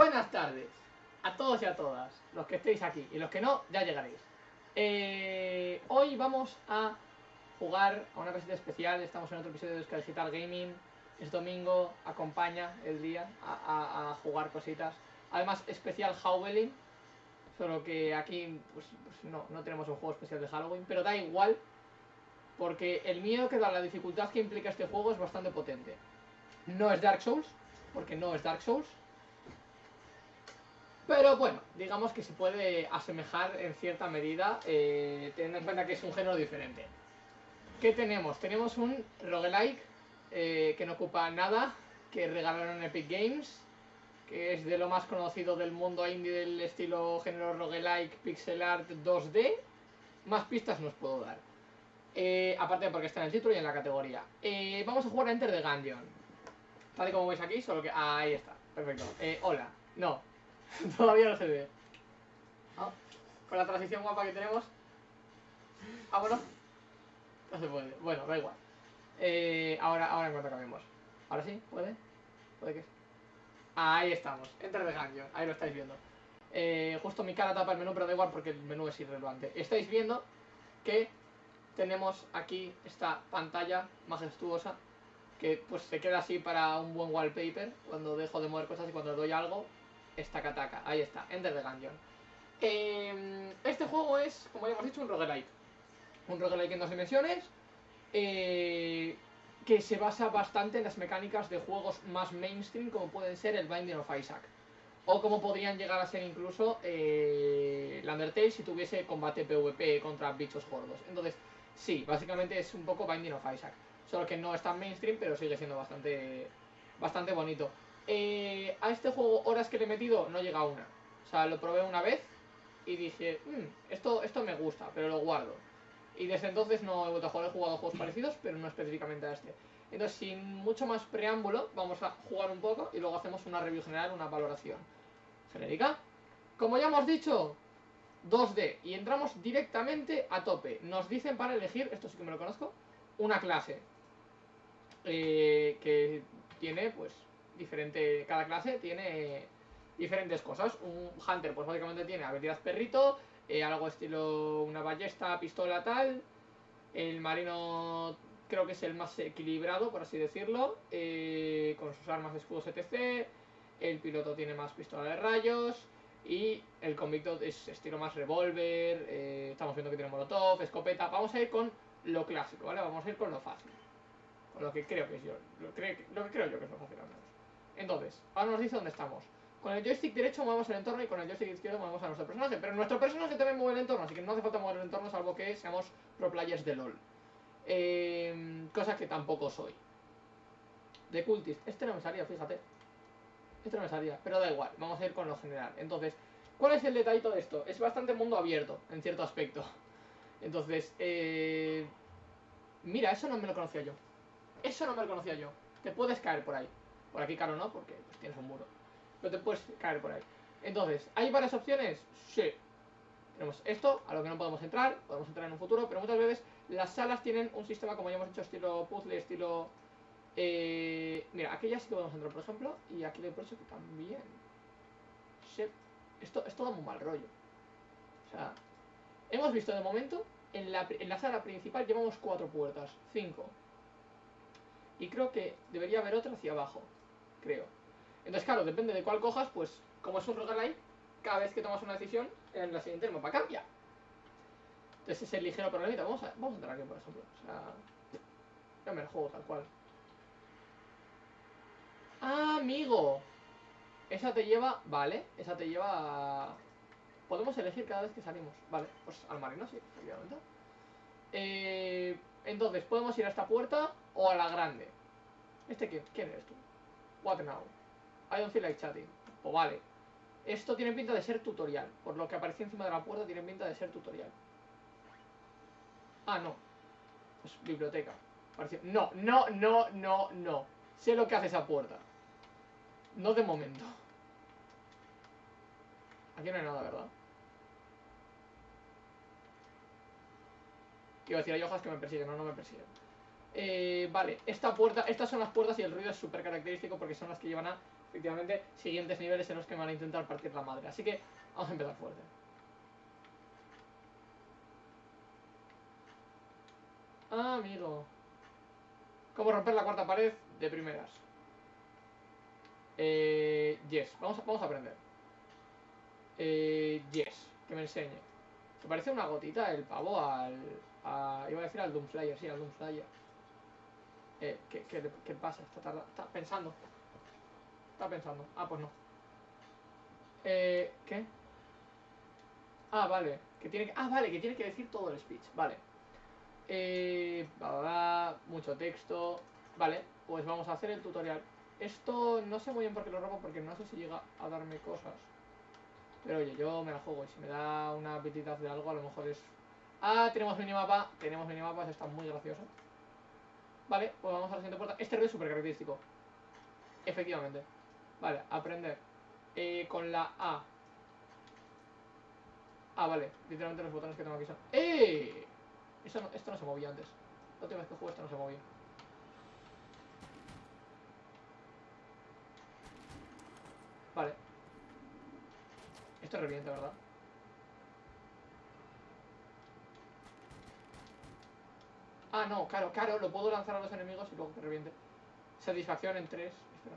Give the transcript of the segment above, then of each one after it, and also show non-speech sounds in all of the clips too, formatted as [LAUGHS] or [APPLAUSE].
Buenas tardes a todos y a todas, los que estéis aquí y los que no, ya llegaréis. Eh, hoy vamos a jugar a una cosita especial, estamos en otro episodio de Euskal Digital Gaming, es domingo, acompaña el día a jugar cositas. Además, especial Halloween, solo que aquí pues, pues no, no tenemos un juego especial de Halloween, pero da igual, porque el miedo que da la dificultad que implica este juego es bastante potente. No es Dark Souls, porque no es Dark Souls. Pero bueno, digamos que se puede asemejar en cierta medida, eh, teniendo en cuenta que es un género diferente. ¿Qué tenemos? Tenemos un roguelike eh, que no ocupa nada, que regalaron Epic Games, que es de lo más conocido del mundo indie del estilo género roguelike, pixel art 2D. Más pistas no os puedo dar. Eh, aparte porque está en el título y en la categoría. Eh, vamos a jugar a Enter the Gungeon. Tal como veis aquí, solo que... ahí está, perfecto. Hola, no, [LAUGHS] todavía no se ve. Ah, con la transición guapa que tenemos. Ah, bueno. No se puede. Bueno, da igual. Eh, ahora, ahora en cuanto cambiemos. Ahora sí, ¿puede? ¿Puede que? Ahí estamos, Enter the Gungeon, ahí lo estáis viendo. Eh, justo mi cara tapa el menú, pero da igual porque el menú es irrelevante. Estáis viendo que tenemos aquí esta pantalla majestuosa que pues se queda así para un buen wallpaper cuando dejo de mover cosas y cuando doy algo esta cataca, ahí está, Enter the Gungeon. Eh, este juego es, como ya hemos dicho, un roguelike. Un roguelike en dos dimensiones eh, que se basa bastante en las mecánicas de juegos más mainstream como pueden ser el Binding of Isaac. O como podrían llegar a ser incluso eh, la Undertale si tuviese combate PvP contra bichos gordos. Entonces sí, básicamente es un poco Binding of Isaac. Solo que no es tan mainstream pero sigue siendo bastante bastante bonito Eh, a este juego horas que le he metido no llega a una o sea lo probé una vez y dije "Mm, esto, esto me gusta pero lo guardo y desde entonces no he vuelto a jugar, he jugado juegos parecidos, pero no específicamente a este. Entonces, sin mucho más preámbulo, vamos a jugar un poco y luego hacemos una review general, una valoración genérica. Como ya hemos dicho, 2D, y entramos directamente a tope. Nos dicen para elegir, esto sí que me lo conozco, una clase. eh, que tiene, pues, diferente, cada clase tiene diferentes cosas. Un Hunter, pues básicamente tiene habilidad perrito, eh, algo estilo una ballesta, pistola, tal. El marino creo que es el más equilibrado, por así decirlo, eh, con sus armas, escudos, etc. El piloto tiene más pistola de rayos. Y el convicto es estilo más revólver. eh, estamos viendo que tiene molotov, escopeta. Vamos a ir con lo clásico, ¿vale? Vamos a ir con lo fácil. Con lo que creo que es yo. Lo, que creo yo que es lo fácil menos. Entonces, ahora nos dice dónde estamos. Con el joystick derecho movemos el entorno y con el joystick izquierdo movemos a nuestro personaje. Pero nuestro personaje también mueve el entorno, así que no hace falta mover el entorno salvo que seamos pro players de LOL. Eh, cosa que tampoco soy. De Cultist. Este no me salía, fíjate. Este no me salía, pero da igual. Vamos a ir con lo general. Entonces, ¿cuál es el detallito de esto? Es bastante mundo abierto, en cierto aspecto. Entonces, eh... Mira, eso no me lo conocía yo. Eso no me lo conocía yo. Te puedes caer por ahí. Por aquí, claro, no, porque pues, tienes un muro. Pero te puedes caer por ahí. Entonces, ¿hay varias opciones? Sí. Tenemos esto, a lo que no podemos entrar, podemos entrar en un futuro, pero muchas veces las salas tienen un sistema, como ya hemos hecho, estilo puzzle, estilo... Eh, mira, aquí ya sí que podemos entrar, por ejemplo, y aquí le por eso que también. Sí. Esto, esto da muy mal rollo. O sea, hemos visto de momento, en la, en la sala principal llevamos cuatro puertas, cinco. Y creo que debería haber otra hacia abajo, creo. Entonces, claro, depende de cuál cojas, pues como es un roguelike, cada vez que tomas una decisión, en la siguiente el mapa cambia. Entonces ese ligero problemita. Vamos a, vamos a entrar aquí, por ejemplo. O sea, ya me el juego tal cual. Ah, amigo. Esa te lleva, vale, esa te lleva. Podemos elegir cada vez que salimos. Vale, pues al marino sí, efectivamente. Eh, entonces, podemos ir a esta puerta o a la grande. ¿Este quién? ¿Quién eres tú? What now? I don't feel like chatting. Pues vale. Esto tiene pinta de ser tutorial. Por lo que aparece encima de la puerta tiene pinta de ser tutorial. Ah, no. Pues biblioteca. No, no, no, no, no. Sé lo que hace esa puerta. No de momento. Aquí no hay nada, ¿verdad? Iba a decir, hay hojas que me persiguen, no, no me persiguen. Eh, vale, esta puerta, estas son las puertas y el ruido es súper característico porque son las que llevan a efectivamente, siguientes niveles en los que van a intentar partir la madre. Así que vamos a empezar fuerte. Ah, amigo. ¿Cómo romper la cuarta pared de primeras? Eh, yes, vamos a, vamos a aprender. Eh, yes, que me enseñe. Me parece una gotita el pavo al... Iba a decir al Doomslayer, sí, al Doomslayer. Eh, ¿qué, qué, qué pasa? Está, está pensando. Está pensando. Ah, pues no. Eh, ¿qué? Ah, vale. Que tiene que... Ah, vale, que tiene que decir todo el speech. Vale. Eh, bla, bla, mucho texto. Vale, pues vamos a hacer el tutorial. Esto no sé muy bien por qué lo robo, porque no sé si llega a darme cosas. Pero oye, yo me la juego y si me da una pitita de algo, a lo mejor es... Ah, tenemos minimapa, tenemos minimapas, está muy gracioso. Vale, pues vamos a la siguiente puerta. Este ruido es súper característico. Efectivamente. Vale, aprender. Eh, con la A. Ah, vale. Literalmente los botones que tengo aquí son... ¡Eh! Eso no- esto no se movía antes. La última vez que jugué esto no se movía. Vale. Esto revienta, ¿verdad? Ah, no, claro, claro, lo puedo lanzar a los enemigos y luego que reviente. Satisfacción en 3. Espera,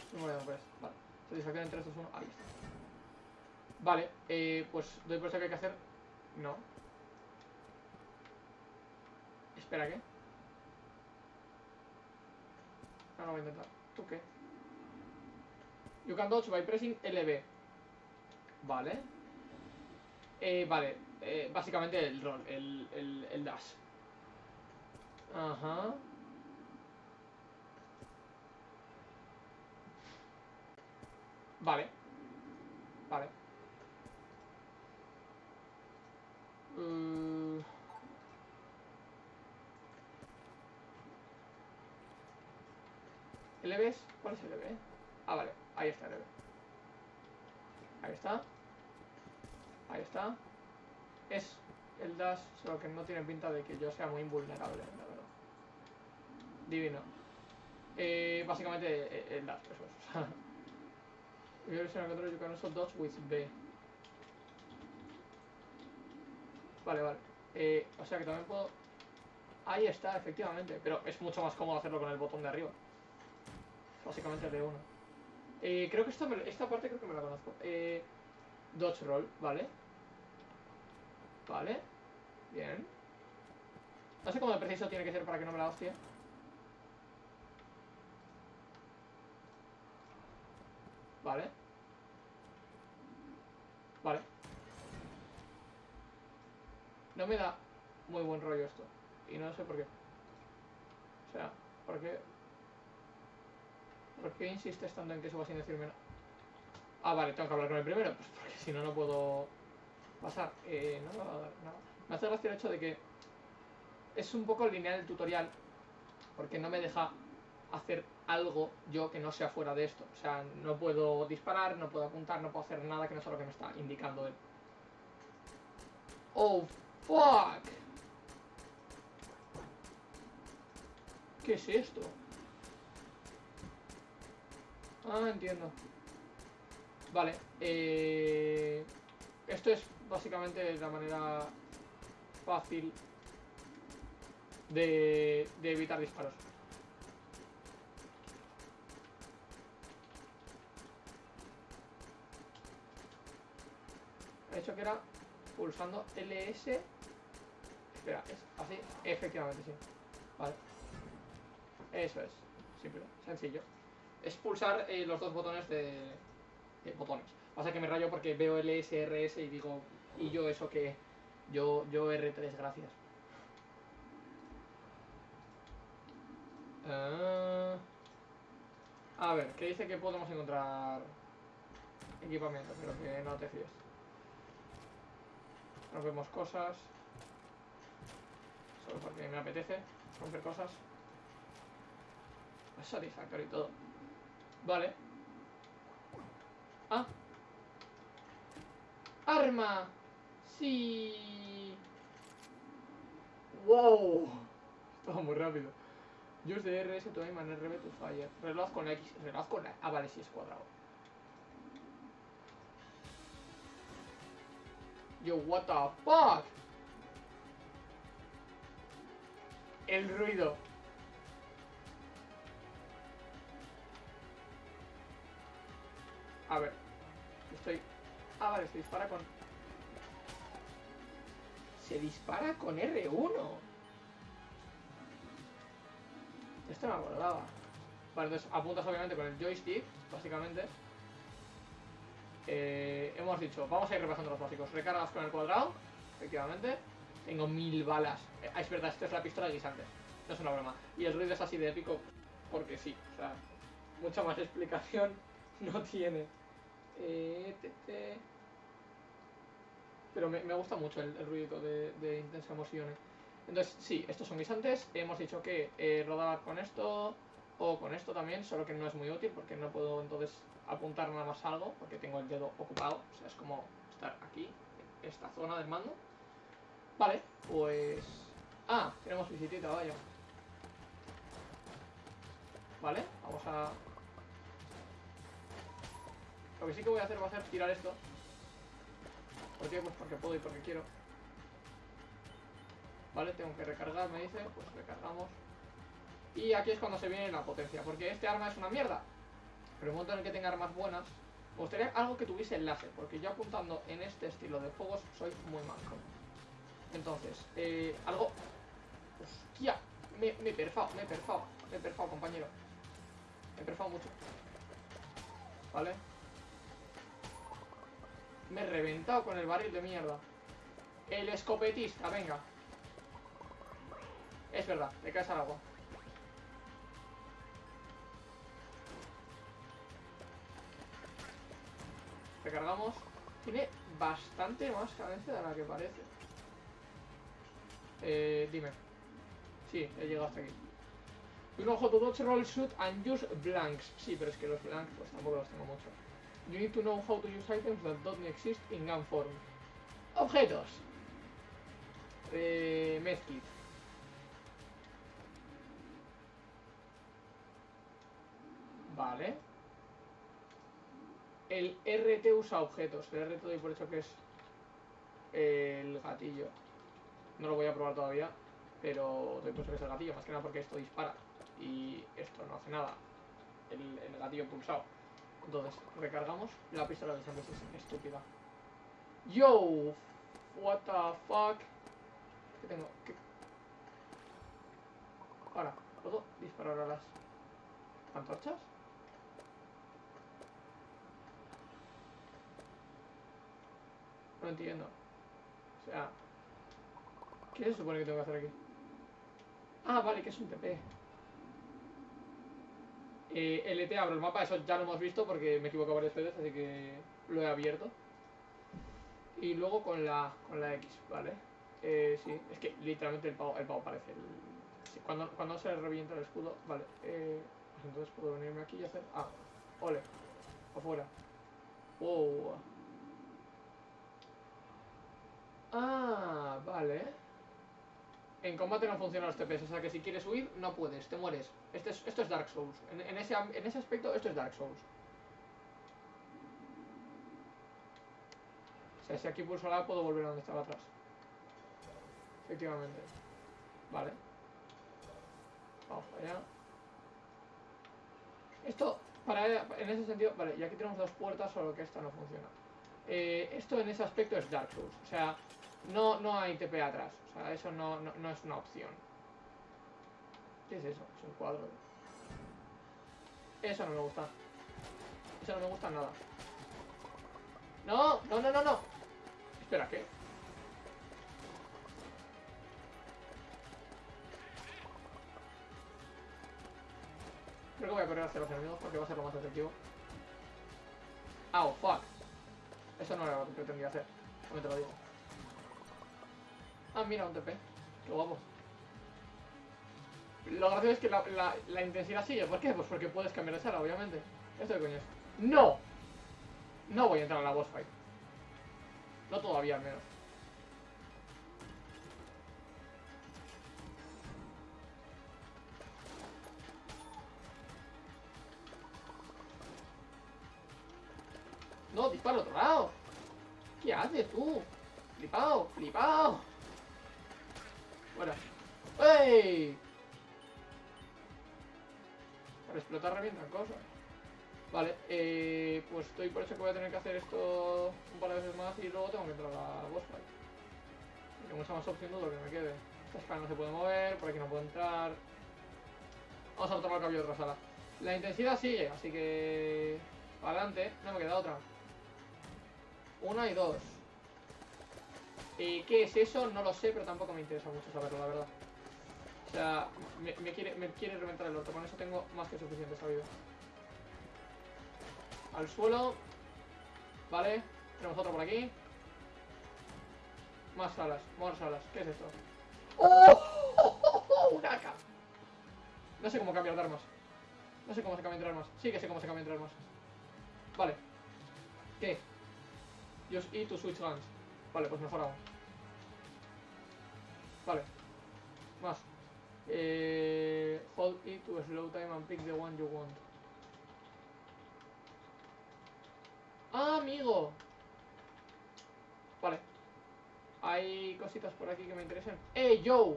estoy muriendo por esto. Vale. Satisfacción en 3, 2, 1. Ahí está. Vale, eh, pues doy por eso que hay que hacer. No. Espera, ¿qué? No, no voy a intentar. ¿Tú qué? You can dodge by pressing LB. Vale. Eh, vale. Eh, básicamente el rol, el, el, el dash. Ajá. Vale. Vale. Mm. ¿LBs? ¿Cuál es LB? Ah, vale. Ahí está LB. Ahí está. Ahí está. Es el dash, solo que no tiene pinta de que yo sea muy invulnerable, verdad. Divino. Eh, básicamente eh, el you're using a controller, you can also dodge with B. Vale, vale. Eh, o sea que también puedo... Ahí está, efectivamente. Pero es mucho más cómodo hacerlo con el botón de arriba. Básicamente el de uno. Eh, creo que esta, esta parte creo que me la conozco. Eh, dodge roll, vale. Vale. Bien. No sé cómo de preciso tiene que ser para que no me la hostie. Vale. Vale. No me da muy buen rollo esto. Y no sé por qué. O sea, ¿por qué? ¿Por qué insistes tanto en que suba sin decirme nada? Ah, vale, tengo que hablar con el primero. Pues porque si no, no puedo pasar. Eh, no me va a dar nada. Me hace gracia el hecho de que es un poco lineal el tutorial. Porque no me deja hacer algo yo que no sea fuera de esto. O sea, no puedo disparar, no puedo apuntar, no puedo hacer nada que no sea lo que me está indicando él. Oh, fuck. ¿Qué es esto? Ah, entiendo. Vale, eh... Esto es básicamente la manera fácil de, de evitar disparos. He dicho que era pulsando LS. Espera, es así. Efectivamente, sí. Vale. Eso es. Simple, sencillo. Es pulsar eh, los dos botones de, botones. Pasa que me rayo porque veo LS, RS y digo, y yo eso que yo, yo R3, gracias. Ah. a ver, que dice que podemos encontrar equipamiento, pero que no te fíes. Rompemos cosas. Solo porque me apetece romper cosas. Es satisfactorio y todo. Vale. Ah. Arma. Sí. Wow. Estaba muy rápido. Use the RS to aim and RB to fire. Reloj con X. Reloj con la... Ah, vale, sí es cuadrado. Yo, what the fuck? El ruido. A ver. Estoy... Ah, vale, se dispara con... Se dispara con R1. Esto me acordaba. Vale, entonces apuntas obviamente con el joystick, básicamente. Eh, hemos dicho, vamos a ir repasando los básicos. Recargas con el cuadrado, efectivamente. Tengo mil balas. Eh, es verdad, esta es la pistola de guisantes. No es una broma. Y el ruido es así de épico porque sí. O sea, mucha más explicación [LAUGHS] no tiene. Eh, te, te. Pero me, gusta mucho el, el ruido de, de intensa emociones. Entonces, sí, estos son guisantes. Hemos dicho que eh, rodaba con esto o con esto también, solo que no es muy útil porque no puedo entonces apuntar nada más algo porque tengo el dedo ocupado. O sea, es como estar aquí, en esta zona del mando. Vale, pues... Ah, tenemos visitita, vaya. Vale, vamos a... Lo que sí que voy a hacer va a ser tirar esto. ¿Por qué? Pues porque puedo y porque quiero. Vale, tengo que recargar, me dice. Pues recargamos. Y aquí es cuando se viene la potencia. Porque este arma es una mierda. Pero en el momento en el que tenga armas buenas, me gustaría algo que tuviese láser. Porque yo apuntando en este estilo de fuegos soy muy manco. Entonces, eh, algo... ¡Hostia! Me, me he perfado, me he perfado. Me he perfado, compañero. Me he perfado mucho. ¿Vale? Me he reventado con el barril de mierda. El escopetista, venga. Es verdad, le caes al agua. Recargamos. Tiene bastante más cadencia de la que parece. Eh, dime. Sí, he llegado hasta aquí. You know how to dodge, roll, shoot and use blanks. Sí, pero es que los blanks pues tampoco los tengo mucho. You need to know how to use items that don't exist in gun form. Objetos. Eh, medkit. Vale. El RT usa objetos. El RT doy por hecho que es el gatillo. No lo voy a probar todavía, pero doy por hecho que es el gatillo, más que nada porque esto dispara y esto no hace nada. El, gatillo pulsado. Entonces, recargamos. La pistola de Sanders es estúpida. Yo, what the fuck. ¿Qué tengo? Ahora, ¿puedo disparar a las antorchas? No entiendo. O sea, ¿qué se supone que tengo que hacer aquí? Ah, vale, que es un TP. Eh, LT abro el mapa, eso ya lo hemos visto porque me equivoco varias veces, así que lo he abierto. Y luego con la, con la X, ¿vale? Eh, sí, es que literalmente el pavo, el pavo parece cuando, cuando se revienta el escudo, vale. Eh, pues entonces puedo venirme aquí y hacer... Ah, ole, afuera. Wow. Ah, vale. En combate no funcionan los TPS, o sea que si quieres huir, no puedes, te mueres. Este es, esto es Dark Souls. En, en, ese, en ese aspecto, esto es Dark Souls. O sea, si aquí pulso la puedo volver a donde estaba atrás. Efectivamente. Vale. Vamos para allá. Esto, para, en ese sentido, vale, y aquí tenemos dos puertas, solo que esta no funciona. Eh, esto en ese aspecto es Dark Souls. O sea, no, no hay TP atrás. O sea, eso no, no, no, es una opción. ¿Qué es eso? Es un cuadro. Eso no me gusta. Eso no me gusta nada. No, no, no, no, no. Espera, ¿qué? Creo que voy a correr hacia los enemigos porque va a ser lo más efectivo. Ah, oh, fuck. Eso no era lo que pretendía hacer. No te lo digo. Ah, mira, un TP. Lo guapo. Lo gracioso es que la, intensidad sigue. ¿Por qué? Pues porque puedes cambiar de sala, obviamente. Esto de coño es. ¡No! No voy a entrar a la boss fight. No todavía, al menos. No, dispara al otro lado. ¿Qué haces tú? Flipado, flipado. Fuera. ¡Ey! Para explotar revientan cosas. Vale, eh, pues estoy por eso que voy a tener que hacer esto un par de veces más y luego tengo que entrar a la boss fight. Porque mucha más opción dudo que me quede. Esta escala no se puede mover, por aquí no puedo entrar. Vamos a botar el cambio de otra sala. La intensidad sigue, así que... Adelante, no me queda otra. Una y dos. ¿Y qué es eso? No lo sé, pero tampoco me interesa mucho saberlo, la verdad. O sea, me, me quiere, me quiere reventar el orto, con eso tengo más que suficiente sabido. Al suelo. Vale, tenemos otro por aquí. Más salas, más salas. ¿Qué es esto? ¡Oh! ¡Un AK! No sé cómo cambiar de armas. No sé cómo se cambia entre armas. Sí que sé cómo se cambia entre armas. Vale. ¿Qué? Use E to switch guns. Vale, pues mejor aún. Vale. Más. Eh, hold E to slow time and pick the one you want. ¡Ah, amigo! Vale. Hay cositas por aquí que me interesan. ¡Eh, yo!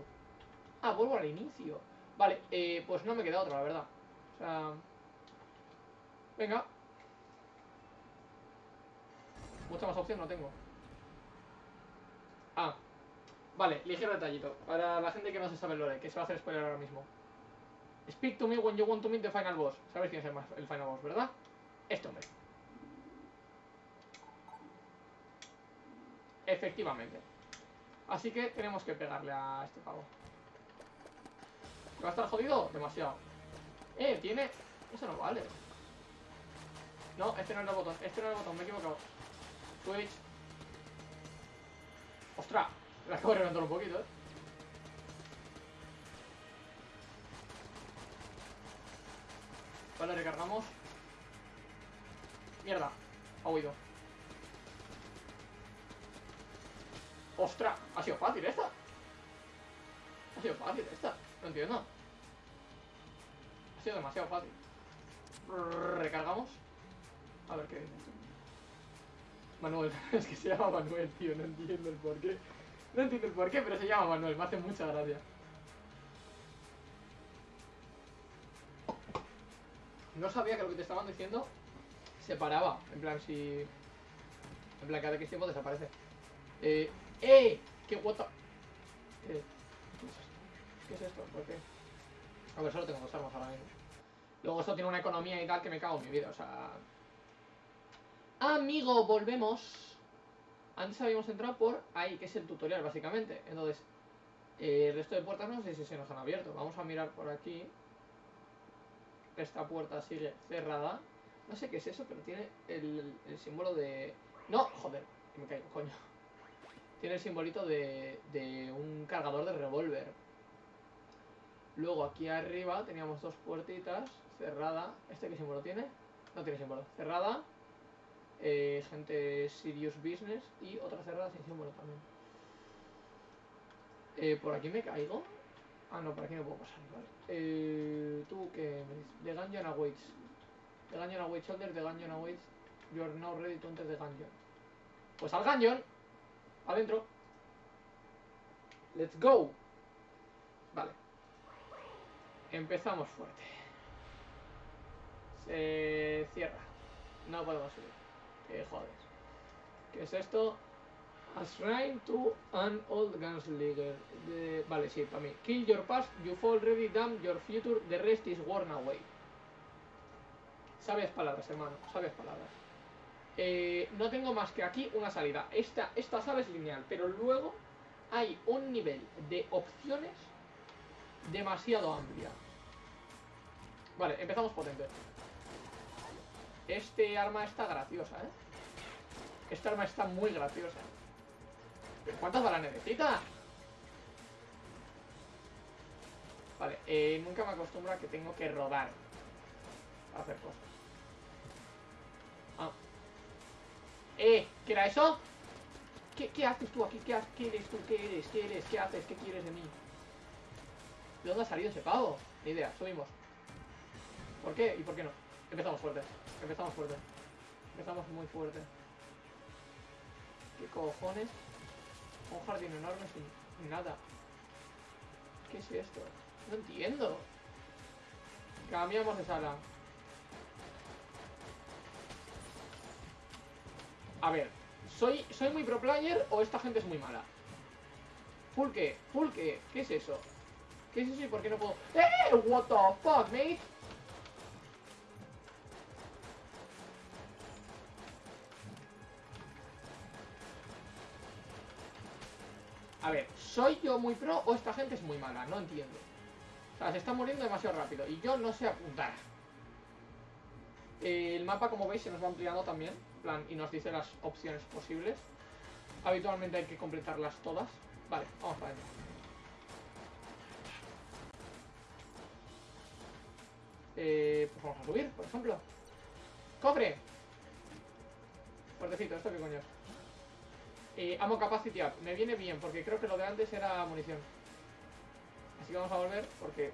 Ah, vuelvo al inicio. Vale, eh, pues no me queda otra, la verdad. O sea... Venga. Mucha más opción no tengo. Vale, ligero detallito. Para la gente que no se sabe el lore, que se va a hacer spoiler ahora mismo. Speak to me when you want to meet the final boss. ¿Sabéis quién es el, el final boss, verdad? Este hombre. Efectivamente. Así que tenemos que pegarle a este pavo. ¿Va a estar jodido? Demasiado. Eh, tiene... Eso no vale. No, este no es el botón. Este no es el botón, me he equivocado. Switch. ¡Ostras! Me acabo de reventar un poquito, eh. Vale, recargamos. Mierda. Ha huido. ¡Ostras! Ha sido fácil esta. Ha sido fácil esta. No entiendo. Ha sido demasiado fácil. Recargamos. A ver qué dice. Manuel, [LAUGHS] es que se llama Manuel, tío, no entiendo el porqué. No entiendo el porqué, pero se llama Manuel, me hace mucha gracia. No sabía que lo que te estaban diciendo se paraba. En plan, si. En plan, cada X tiempo desaparece. Eh. ¡Eh! ¡Qué ¿Qué esto? ¿Qué es esto? ¿Por qué? A ver, solo tengo dos armas ahora mismo. Luego esto tiene una economía y tal que me cago en mi vida, o sea... Amigo, volvemos. Antes habíamos entrado por ahí, que es el tutorial, básicamente. Entonces, eh, el resto de puertas no sé si se nos han abierto. Vamos a mirar por aquí. Esta puerta sigue cerrada. No sé qué es eso, pero tiene el, símbolo de... No, joder, me caigo, coño. Tiene el simbolito de, de un cargador de revólver. Luego aquí arriba teníamos dos puertitas. Cerrada. ¿Este qué símbolo tiene? No tiene símbolo. Cerrada. Eh, gente serious business. Y otra cerrada sin símbolo también. Eh, ¿Por aquí me caigo? Ah, no, por aquí no puedo pasar. Vale. Eh, ¿Tú qué me dices? The Gungeon awaits. The Gungeon awaits shoulder. The Gungeon awaits. You are now ready to enter the Gungeon. Pues al Gungeon. Adentro. Let's go. Vale. Empezamos fuerte. Se cierra. No podemos subir. Que joder. ¿Qué es esto? A shrine to an old gunslinger. De- Vale, sí, para mí. Kill your past, you fall ready, damn your future, the rest is worn away. Sabias palabras, hermano, sabias palabras. Eh, no tengo más que aquí una salida. Esta, esta sala es lineal, pero luego hay un nivel de opciones demasiado amplia. Vale, empezamos potente. Este arma está graciosa, ¿eh? Esta arma está muy graciosa. ¿Pero ¿Cuántas balas necesita? Vale, eh, nunca me acostumbro a que tengo que rodar para hacer cosas. Ah. Eh, ¿qué era eso? ¿Qué, haces tú aquí? ¿Qué, ¿Qué eres tú? ¿Qué eres? ¿Qué eres? ¿Qué haces? ¿Qué quieres de mí? ¿De dónde ha salido ese pavo? Ni idea, subimos. ¿Por qué y por qué no? Empezamos fuerte. Empezamos fuerte. Empezamos muy fuerte. ¿Qué cojones? Un jardín enorme sin nada. ¿Qué es esto? No entiendo. Cambiamos de sala. A ver, ¿soy, ¿soy muy pro player o esta gente es muy mala? Pulque, Pulque, ¿qué es eso? ¿Qué es eso y por qué no puedo...? ¡Eh! What the fuck, mate? A ver, ¿soy yo muy pro o esta gente es muy mala? No entiendo. O sea, se está muriendo demasiado rápido y yo no sé apuntar. el mapa, como veis, se nos va ampliando también. Plan, y nos dice las opciones posibles. Habitualmente hay que completarlas todas. Vale, vamos para adentro. Eh, pues vamos a subir, por ejemplo. ¡Cofre! Fuertecito, ¿esto qué coño es? Eh, amo capacity up. Me viene bien, porque creo que lo de antes era munición. Así que vamos a volver, porque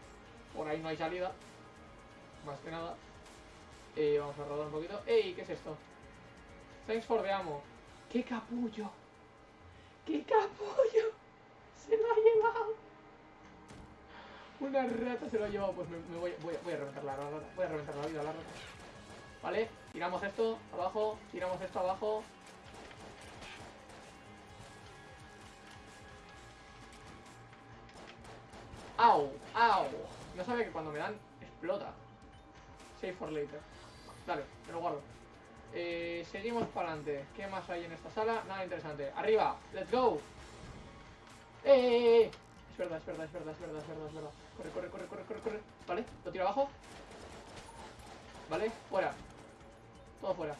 por ahí no hay salida. Más que nada. Eh, vamos a rodar un poquito. ¡Ey! ¿Qué es esto? Thanks for the ammo. ¡Qué capullo! ¡Qué capullo! [LAUGHS] ¡Se lo ha llevado! Una rata se lo ha llevado. Pues me, voy, voy, voy, a reventar la rata. Voy a reventar la vida a la rata. Vale, tiramos esto abajo, tiramos esto abajo. ¡Au! ¡Au! No sabe que cuando me dan, explota. Save for later. Dale, me lo guardo. Eh, seguimos para adelante. ¿Qué más hay en esta sala? Nada interesante. ¡Arriba! ¡Let's go! ¡Eh, eh, eh! Es verdad, es verdad, es verdad, es verdad, es verdad, es verdad. Corre, corre, corre, corre, corre, corre. Vale, lo tiro abajo. Vale, fuera. Todo fuera.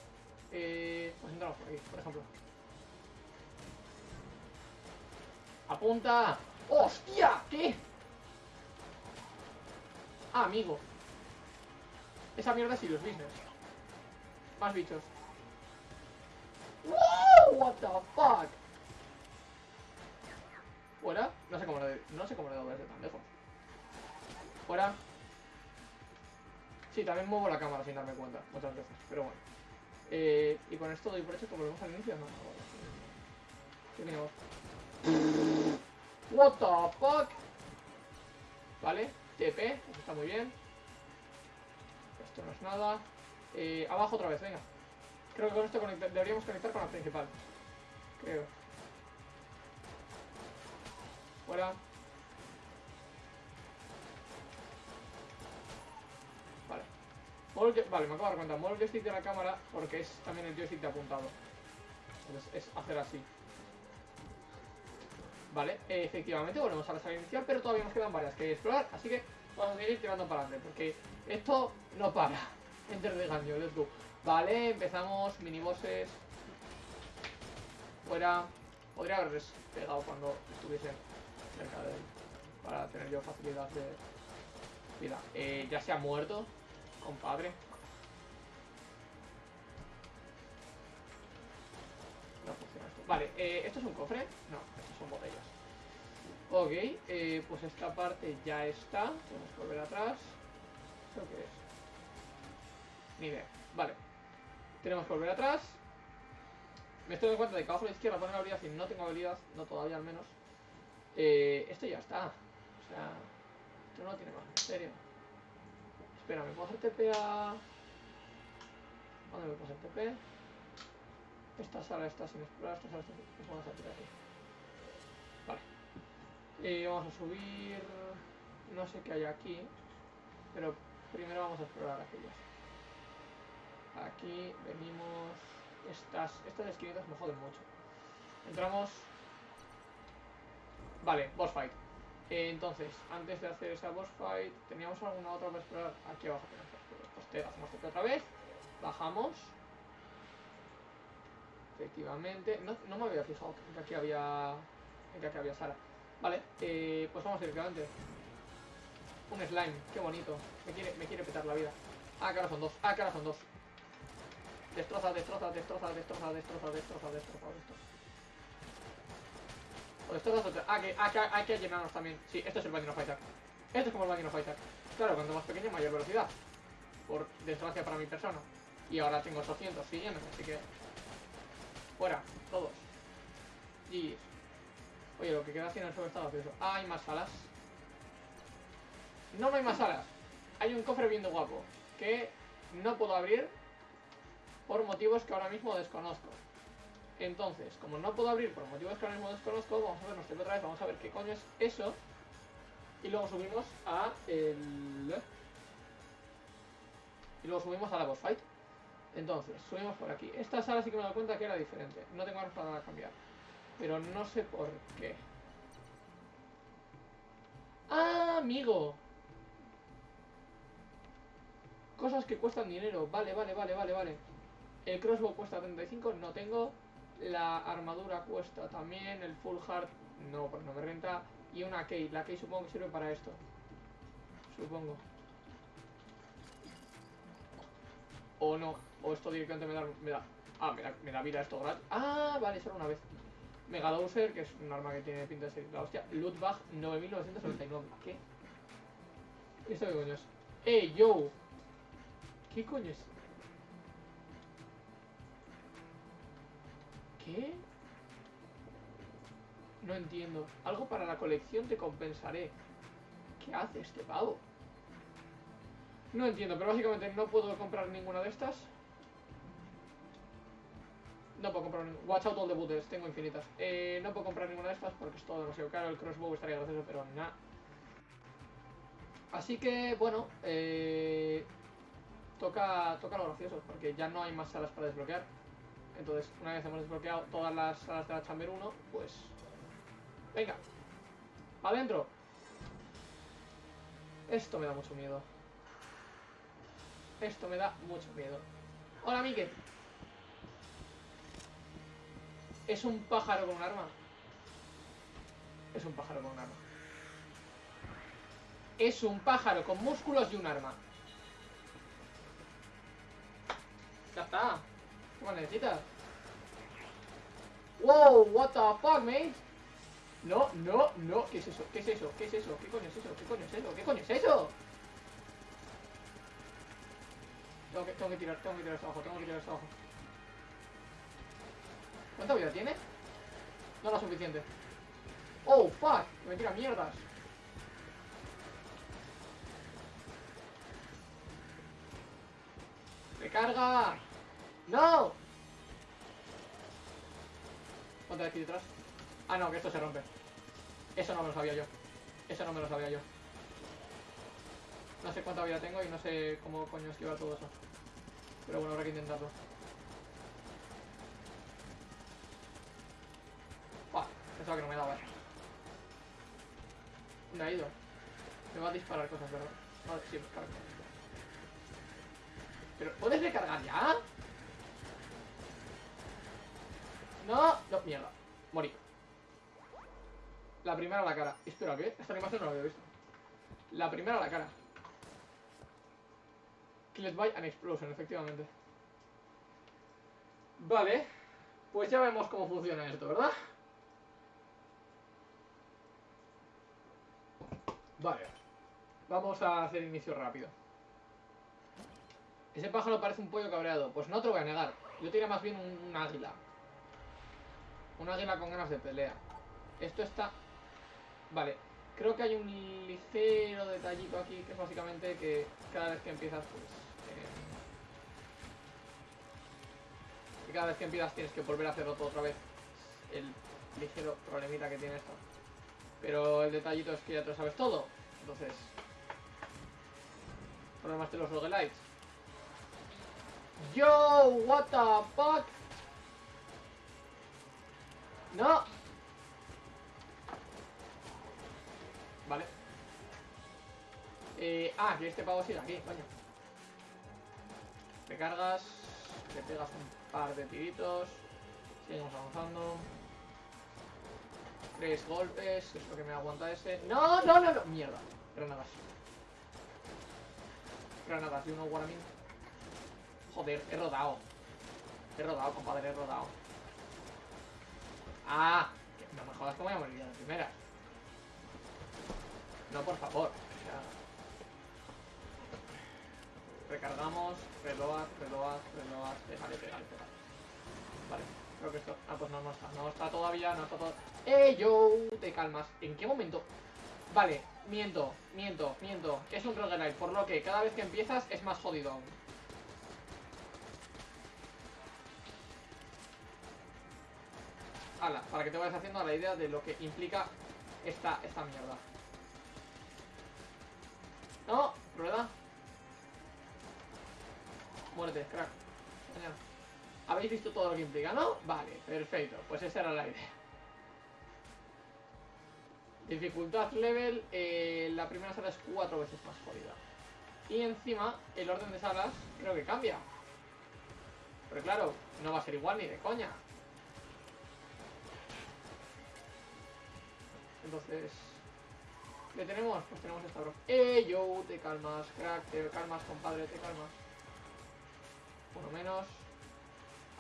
Eh, pues entramos por aquí, por ejemplo. ¡Apunta! ¡Hostia! ¿Qué? Ah, amigo. Esa mierda sí los business. Más bichos. What the fuck? Fuera. No sé cómo le, no sé cómo he dado desde tan lejos. Fuera. Sí, también muevo la cámara sin darme cuenta, muchas veces, pero bueno. Eh, y con esto doy por hecho que volvemos al inicio, ¿no? ¿Qué tenemos? What the fuck? Vale, TP, eso está muy bien. Esto no es nada. Eh, abajo otra vez, venga. Creo que con esto deberíamos conectar con la principal. Creo. Fuera. Vale. vale, me acabo de dar cuenta. El joystick de la cámara porque es también el joystick de apuntado. Entonces es hacer así. Vale, efectivamente volvemos a la sala inicial, pero todavía nos quedan varias que explorar, así que vamos a seguir tirando para adelante, porque esto no para. [LAUGHS] Enter de gaño, let's go. Vale, empezamos, minibosses. Fuera. Podría haber pegado cuando estuviesen cerca de él, para tener yo facilidad de vida. Eh, ya se ha muerto, compadre. Vale, eh, ¿esto es un cofre? No, estos son botellas. Ok, eh, pues esta parte ya está. Tenemos que volver atrás. ¿Esto qué es? Ni idea. Vale. Tenemos que volver atrás. Me estoy dando cuenta de que abajo a la izquierda pone habilidad y no tengo habilidad, no todavía al menos. Eh, esto ya está. O sea, esto no tiene más misterio. Espera, ¿me puedo hacer TP a...? ¿Dónde me puedo hacer TP? Esta sala está sin explorar, esta sala está sin explorar. Vamos a tirar aquí. Vale. Vamos a subir... No sé qué hay aquí. Pero primero vamos a explorar aquellas. Aquí venimos... Estas, estas esquinitas me joden mucho. Entramos... Vale, boss fight. Entonces, antes de hacer esa boss fight, ¿teníamos alguna otra para explorar? Aquí abajo tenemos Pues te hacemos otra vez. Bajamos. Efectivamente. No, no me había fijado que aquí había. que aquí había Sara. Vale, eh, pues vamos directamente. Un slime, qué bonito. Me quiere, me quiere petar la vida. Ah, que ahora son dos. Ah, que ahora son dos. Destroza, destroza, destroza, destroza, destroza, destroza, destroza, destroza. O destroza otra. Ah, que, ah, hay que llenarnos también. Sí, esto es el Bandino Fighter. Esto es como el Bandino Fighter. Claro, cuanto más pequeño, mayor velocidad. Por desgracia para mi persona. Y ahora tengo 800 siguiéndome, así que... Fuera, todos. Y... Oye, lo que queda haciendo el sobre está vacío. Ah, hay más salas. No, no hay más salas. Hay un cofre bien guapo. Que no puedo abrir por motivos que ahora mismo desconozco. Entonces, como no puedo abrir por motivos que ahora mismo desconozco, vamos a vernos otra vez, vamos a ver qué coño es eso. Y luego subimos a el... Y luego subimos a la boss fight. Entonces, subimos por aquí. Esta sala sí que me he dado cuenta que era diferente. No tengo armas para cambiar. Pero no sé por qué. ¡Ah, amigo! Cosas que cuestan dinero. Vale, vale, vale, vale, vale. El crossbow cuesta 35, no tengo. La armadura cuesta también. El full heart, no, porque no me renta. Y una key. La key supongo que sirve para esto. Supongo. O no. O esto directamente me da... Me da ah, me da, vida esto gratis. Ah, vale, solo una vez. Mega Dowser, que es un arma que tiene pinta de ser la hostia. Lootbag 9999. ¿Qué? ¿Esto qué coño es? ¡Ey, yo! ¿Qué coño es? ¿Qué? No entiendo. Algo para la colección te compensaré. ¿Qué hace este pavo? No entiendo, pero básicamente no puedo comprar ninguna de estas. No puedo comprar ninguna. Watch out all the tengo infinitas. Eh, no puedo comprar ninguna de estas porque es todo demasiado caro. El crossbow estaría gracioso, pero nada. Así que, bueno, eh, toca, toca lo gracioso, porque ya no hay más salas para desbloquear. Entonces, una vez hemos desbloqueado todas las salas de la Chamber 1, pues... Venga, adentro. Esto me da mucho miedo. Esto me da mucho miedo. Hola, Miguel. Es un pájaro con un arma. Es un pájaro con un arma. Es un pájaro con músculos y un arma. Ya está. ¿Qué más necesitas? Wow, what the fuck, mate? No, no, no. ¿Qué es eso? ¿Qué es eso? ¿Qué es eso? ¿Qué coño es eso? ¿Qué coño es eso? ¿Qué coño es eso? Tengo que, tirar, tengo que tirar esto abajo, tengo que tirar esto abajo. ¿Cuánta vida tiene? No lo suficiente. Oh, fuck. Me tira mierdas. ¡Recarga! ¡No! ¿Cuánto hay aquí detrás? Ah, no, que esto se rompe. Eso no me lo sabía yo. Eso no me lo sabía yo. No sé cuánta vida tengo y no sé cómo coño esquivar todo eso. Pero bueno, habrá que intentarlo. Buah, pensaba que no me daba. ¿Dónde ha ido? Me va a disparar cosas, ¿verdad? Vale, sí, carga. ¿Pero puedes recargar ya? No, no, mierda. Morí. La primera a la cara. Espera, ¿qué? Esta animación no la había visto. La primera a la cara. Killed by an explosion, efectivamente. Vale. Pues ya vemos cómo funciona esto, ¿verdad? Vale. Vamos a hacer inicio rápido. Ese pájaro parece un pollo cabreado. Pues no te lo voy a negar. Yo tenía más bien un, águila. Un águila con ganas de pelea. Esto está... Vale. Creo que hay un ligero detallito aquí que es básicamente que cada vez que empiezas, pues... Eh, cada vez que empiezas tienes que volver a hacerlo todo otra vez. El ligero problemita que tiene esto. Pero el detallito es que ya te lo sabes todo. Entonces... Problemas de los roguelites. Yo, what the fuck? No. Vale. Eh, ah, que este pavo sigue aquí, coño. Recargas, le pegas un par de tiritos. Seguimos avanzando. Tres golpes, es lo que me aguanta ese. ¡No, no, no, no! Mierda. Granadas. Granadas de uno Guaramin. Joder, he rodado. He rodado, compadre, he rodado. ¡Ah! No me jodas que voy a morir de primera. No, por favor. Recargamos, reload, reload, reload, pégale, pégale, pégale. Vale, creo que esto... Ah, pues no, no está, no está todavía, no está todo... ¡Eh, yo! Te calmas. ¿En qué momento? Vale, miento, miento, miento. Es un roguelite, por lo que cada vez que empiezas es más jodido aún. Ala, para que te vayas haciendo la idea de lo que implica esta, esta mierda. No, rueda. Muérete, crack. Habéis visto todo lo que implica, ¿no? Vale, perfecto. Pues esa era la idea. Dificultad level, eh, la primera sala es cuatro veces más jodida. Y encima, el orden de salas creo que cambia. Pero claro, no va a ser igual ni de coña. Entonces... ¿Le tenemos? Pues tenemos esta bro. ¡Eh, yo! Te calmas, crack, te calmas, compadre, te calmas. Uno menos.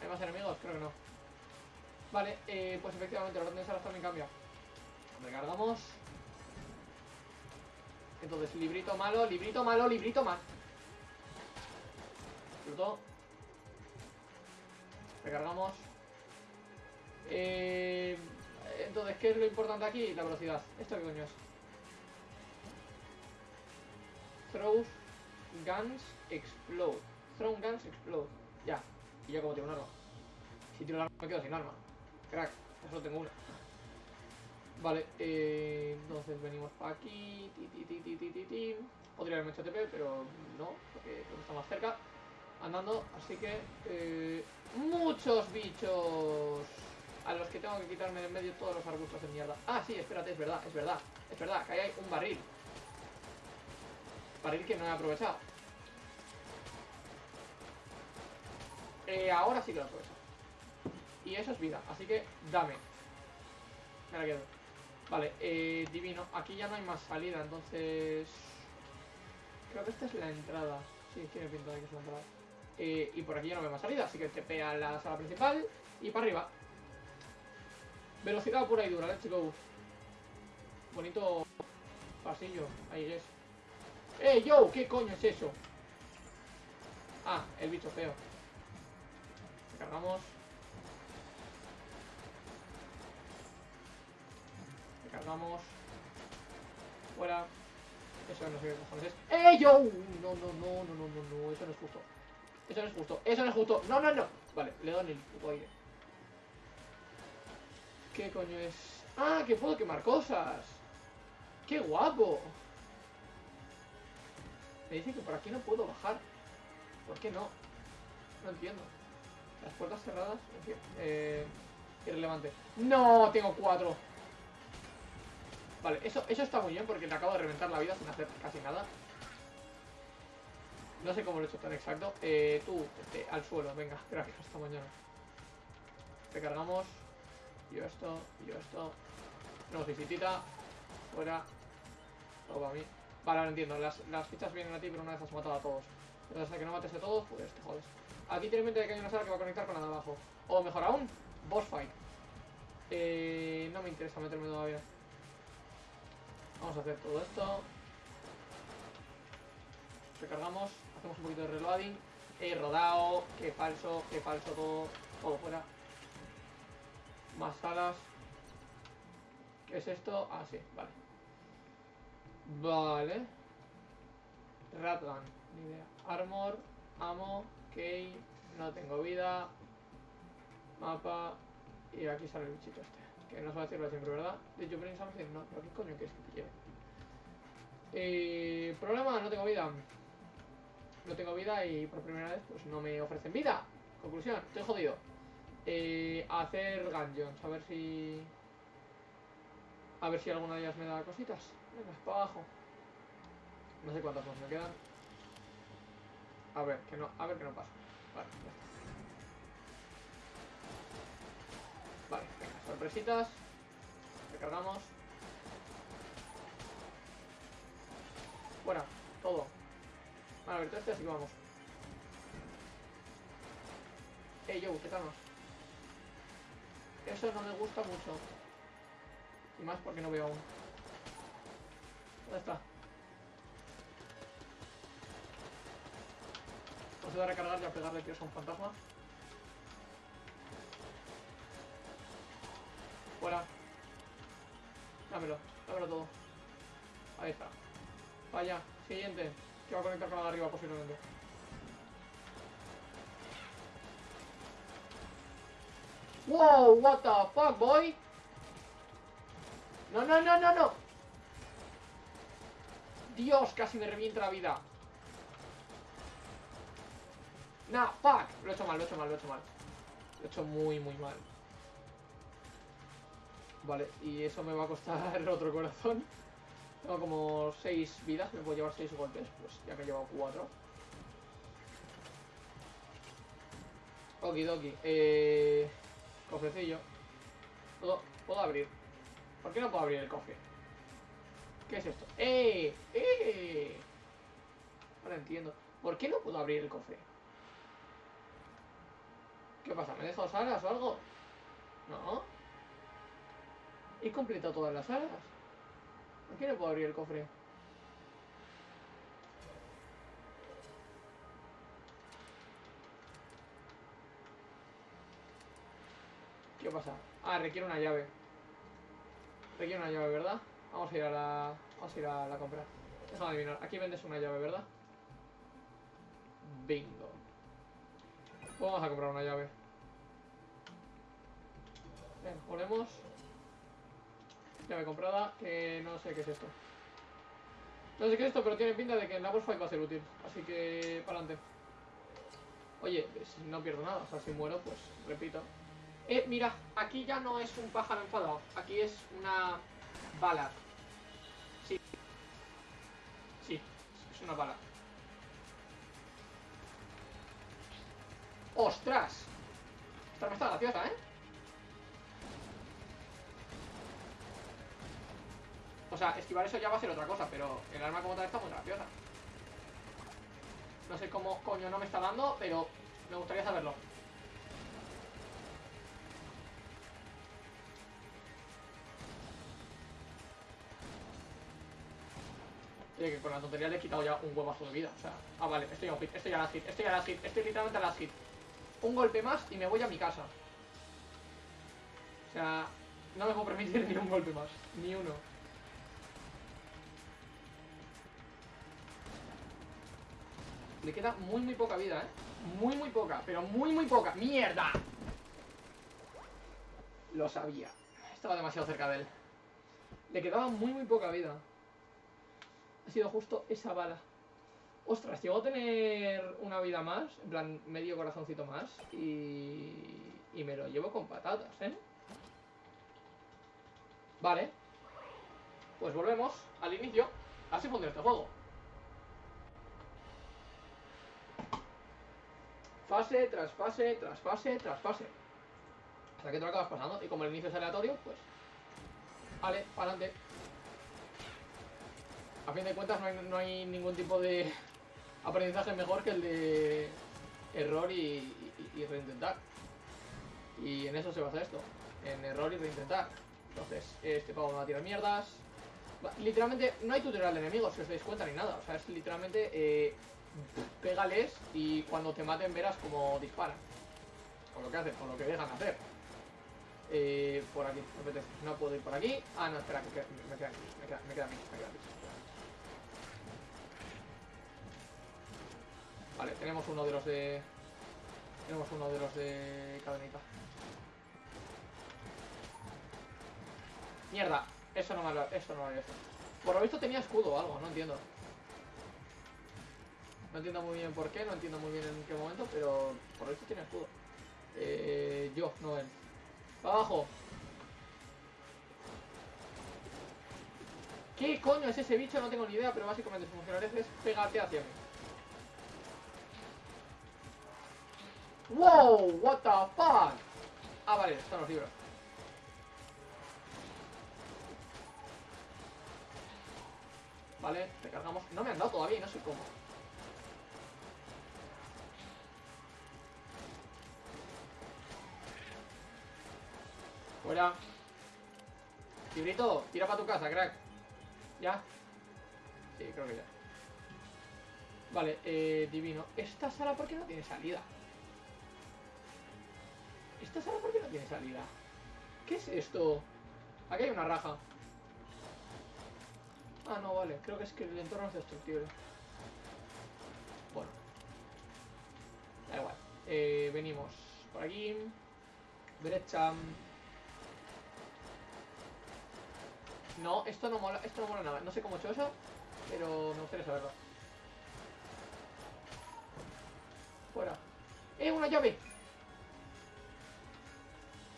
¿Hay más enemigos? Creo que no. Vale, eh, pues efectivamente el orden de salas también cambia. Recargamos. Entonces, librito malo, librito malo, librito malo. Fruto. Recargamos. Eh, entonces, ¿qué es lo importante aquí? La velocidad. ¿Esto qué coño es? Throws guns explode. Guns explode. Ya. Y yo como tengo un arma. Si tiro el arma me quedo sin arma. Crack. Solo tengo una. Vale, eh, entonces venimos para aquí. Ti, ti, ti. Podría haberme hecho TP, pero no, porque está más cerca. Andando, así que... Eh, ¡Muchos bichos! A los que tengo que quitarme de en medio todos los arbustos de mierda. Ah, sí, espérate, es verdad, es verdad. Es verdad, que ahí hay un barril. Barril que no he aprovechado. Eh, ahora sí que lo aprovecho. Y eso es vida, así que dame. Me la quedo. Vale, eh, divino. Aquí ya no hay más salida, entonces... Creo que esta es la entrada. Sí, tiene pinta de que es la entrada. Eh, y por aquí ya no veo más salida, así que te a la sala principal y para arriba. Velocidad pura y dura, let's go. Bonito pasillo, ahí es. ¡Eh, yo! ¿Qué coño es eso? Ah, el bicho feo. Cargamos. Cargamos. Fuera. Eso no sé qué cojones es. ¡Eh, yo! No, no, no, no, no, no, eso no es justo. Eso no es justo, eso no es justo. No, no, no. Vale, le doy el puto aire. ¿Qué coño es? ¡Ah, que puedo quemar cosas! ¡Qué guapo! Me dice que por aquí no puedo bajar. ¿Por qué no? No entiendo. Las puertas cerradas, eh, irrelevante. ¡No! Tengo cuatro. Vale, eso, eso está muy bien porque le acabo de reventar la vida sin hacer casi nada. No sé cómo lo he hecho tan exacto. Eh, tú, este, al suelo, venga, [LAUGHS] gracias, hasta mañana. Recargamos. Yo esto, yo esto. No, visitita. Fuera. Todo para mí. Vale, ahora entiendo. Las, las fichas vienen a ti, pero una vez has matado a todos. Entonces, hasta que no mates a todos, pues te jodes. Aquí tiene en mente que hay una sala que va a conectar con la de abajo. O mejor aún, boss fight. Eh, no me interesa meterme todavía. Vamos a hacer todo esto. Recargamos, hacemos un poquito de reloading. He rodado, qué falso, qué falso todo, todo fuera. Más salas. ¿Qué es esto? Ah, sí, vale. Vale. Ratgun, ni idea. Armor, amo, key, no tengo vida. Mapa. Y aquí sale el bichito este. Que no se va a decirlo siempre, ¿verdad? De hecho, bring something, no. ¿Pero qué coño quieres que te lleve? Eh, problema, no tengo vida. No tengo vida y por primera vez pues no me ofrecen vida. Conclusión, estoy jodido. Eh, hacer gungeons, a ver si... A ver si alguna de ellas me da cositas. Venga, para abajo. No sé cuántas más me quedan. A ver, que no, a ver que no pasa. Vale, ya está. Vale, venga, sorpresitas. Recargamos. Fuera, todo. Vale, a ver, todo este así que vamos. Ey, yo, ¿qué tal? Eso no me gusta mucho. Y más porque no veo aún. ¿Dónde está? Procedo a recargar y a pegarle tiros a un fantasma. Fuera. Dámelo, dámelo todo. Ahí está. Vaya, siguiente. Que va a conectar con la de arriba posiblemente. Wow, what the fuck, boy? No, no, no, no, no. Dios, casi me revienta la vida. Nah, fuck. Lo he hecho mal, lo he hecho mal, lo he hecho mal. Lo he hecho muy, muy mal. Vale, y eso me va a costar [LAUGHS] otro corazón. Tengo como 6 vidas, me puedo llevar 6 golpes, pues ya que he llevado 4. Okidoki, eh... Cofrecillo. ¿Puedo, ¿Puedo abrir? ¿Por qué no puedo abrir el cofre? ¿Qué es esto? ¡Eh! ¡Eh! Ahora entiendo. ¿Por qué no puedo abrir el cofre? ¿Qué pasa? ¿Me he dejado salas o algo? No. He completado todas las salas. ¿Por qué no puedo abrir el cofre? ¿Qué pasa? Ah, requiere una llave. Requiere una llave, ¿verdad? Vamos a ir a la... Vamos a ir a la compra. Déjame adivinar. Aquí vendes una llave, ¿verdad? Bingo. Vamos a comprar una llave. Bien, ponemos. Llave comprada, que no sé qué es esto. No sé qué es esto, pero tiene pinta de que en la boss fight va a ser útil. Así que, para adelante. Oye, no pierdo nada, o sea, si muero, pues repito. Eh, mira, aquí ya no es un pájaro enfadado, aquí es una bala. Sí. Sí, es una bala. ¡Ostras! Esta no está graciosa, ¿eh? O sea, esquivar eso ya va a ser otra cosa, pero el arma como tal está muy graciosa. No sé cómo coño no me está dando, pero me gustaría saberlo. Que con la tontería le he quitado ya un huevazo de vida. O sea, ah, vale, estoy a un hit, estoy a la hit, estoy a la hit, estoy literalmente a la hit. Un golpe más y me voy a mi casa. O sea, no me puedo permitir [LAUGHS] ni un golpe más, ni uno. Le queda muy, muy poca vida, ¿eh? Muy, muy poca, pero muy, muy poca. ¡Mierda! Lo sabía. Estaba demasiado cerca de él. Le quedaba muy, muy poca vida. Ha sido justo esa bala. Ostras, llegó a tener una vida más, en plan medio corazoncito más, y, y me lo llevo con patatas, ¿eh? Vale. Pues volvemos al inicio. Así funciona este juego. Fase tras fase, tras fase, tras fase. Hasta que te lo acabas pasando. Y como el inicio es aleatorio, pues... Vale, para adelante. A fin de cuentas no no hay ningún tipo de aprendizaje mejor que el de error y, y, reintentar. Y en eso se basa esto. En error y reintentar. Entonces, este pavo me va a tirar mierdas. Literalmente, no hay tutorial de enemigos, si os dais cuenta, ni nada. O sea, es literalmente, eh, pégales y cuando te maten verás cómo disparan. O lo que hacen, o lo que dejan hacer. Eh, por aquí, me. No puedo ir por aquí. Ah, no, espera, me queda, me queda me queda, me me queda aquí. Vale, tenemos uno de los de... Tenemos uno de los de cadenita. Mierda, eso no me lo, eso no me. Por lo visto tenía escudo o algo, no entiendo. No entiendo muy bien por qué, no entiendo muy bien en qué momento, pero por lo visto tiene escudo. Eh, yo, no él. Pa' abajo. ¿Qué coño es ese bicho? No tengo ni idea, pero básicamente su funcionalidad es pegarte hacia mí. ¡Wow! ¿What the fuck? Ah, vale, están los libros. Vale, recargamos. No me han dado todavía no sé cómo. Fuera. Librito, tira para tu casa, crack. ¿Ya? Sí, creo que ya. Vale, eh, divino. ¿Esta sala por qué no tiene salida? ¿Esta sala por qué no tiene salida? ¿Qué es esto? Aquí hay una raja. Ah, no, vale. Creo que es que el entorno es destructible. Bueno. Da igual. Eh, venimos por aquí. Derecha. No, esto no mola, esto no mola nada. No sé cómo he hecho eso, pero me gustaría saberlo. Fuera. ¡Eh, una llave!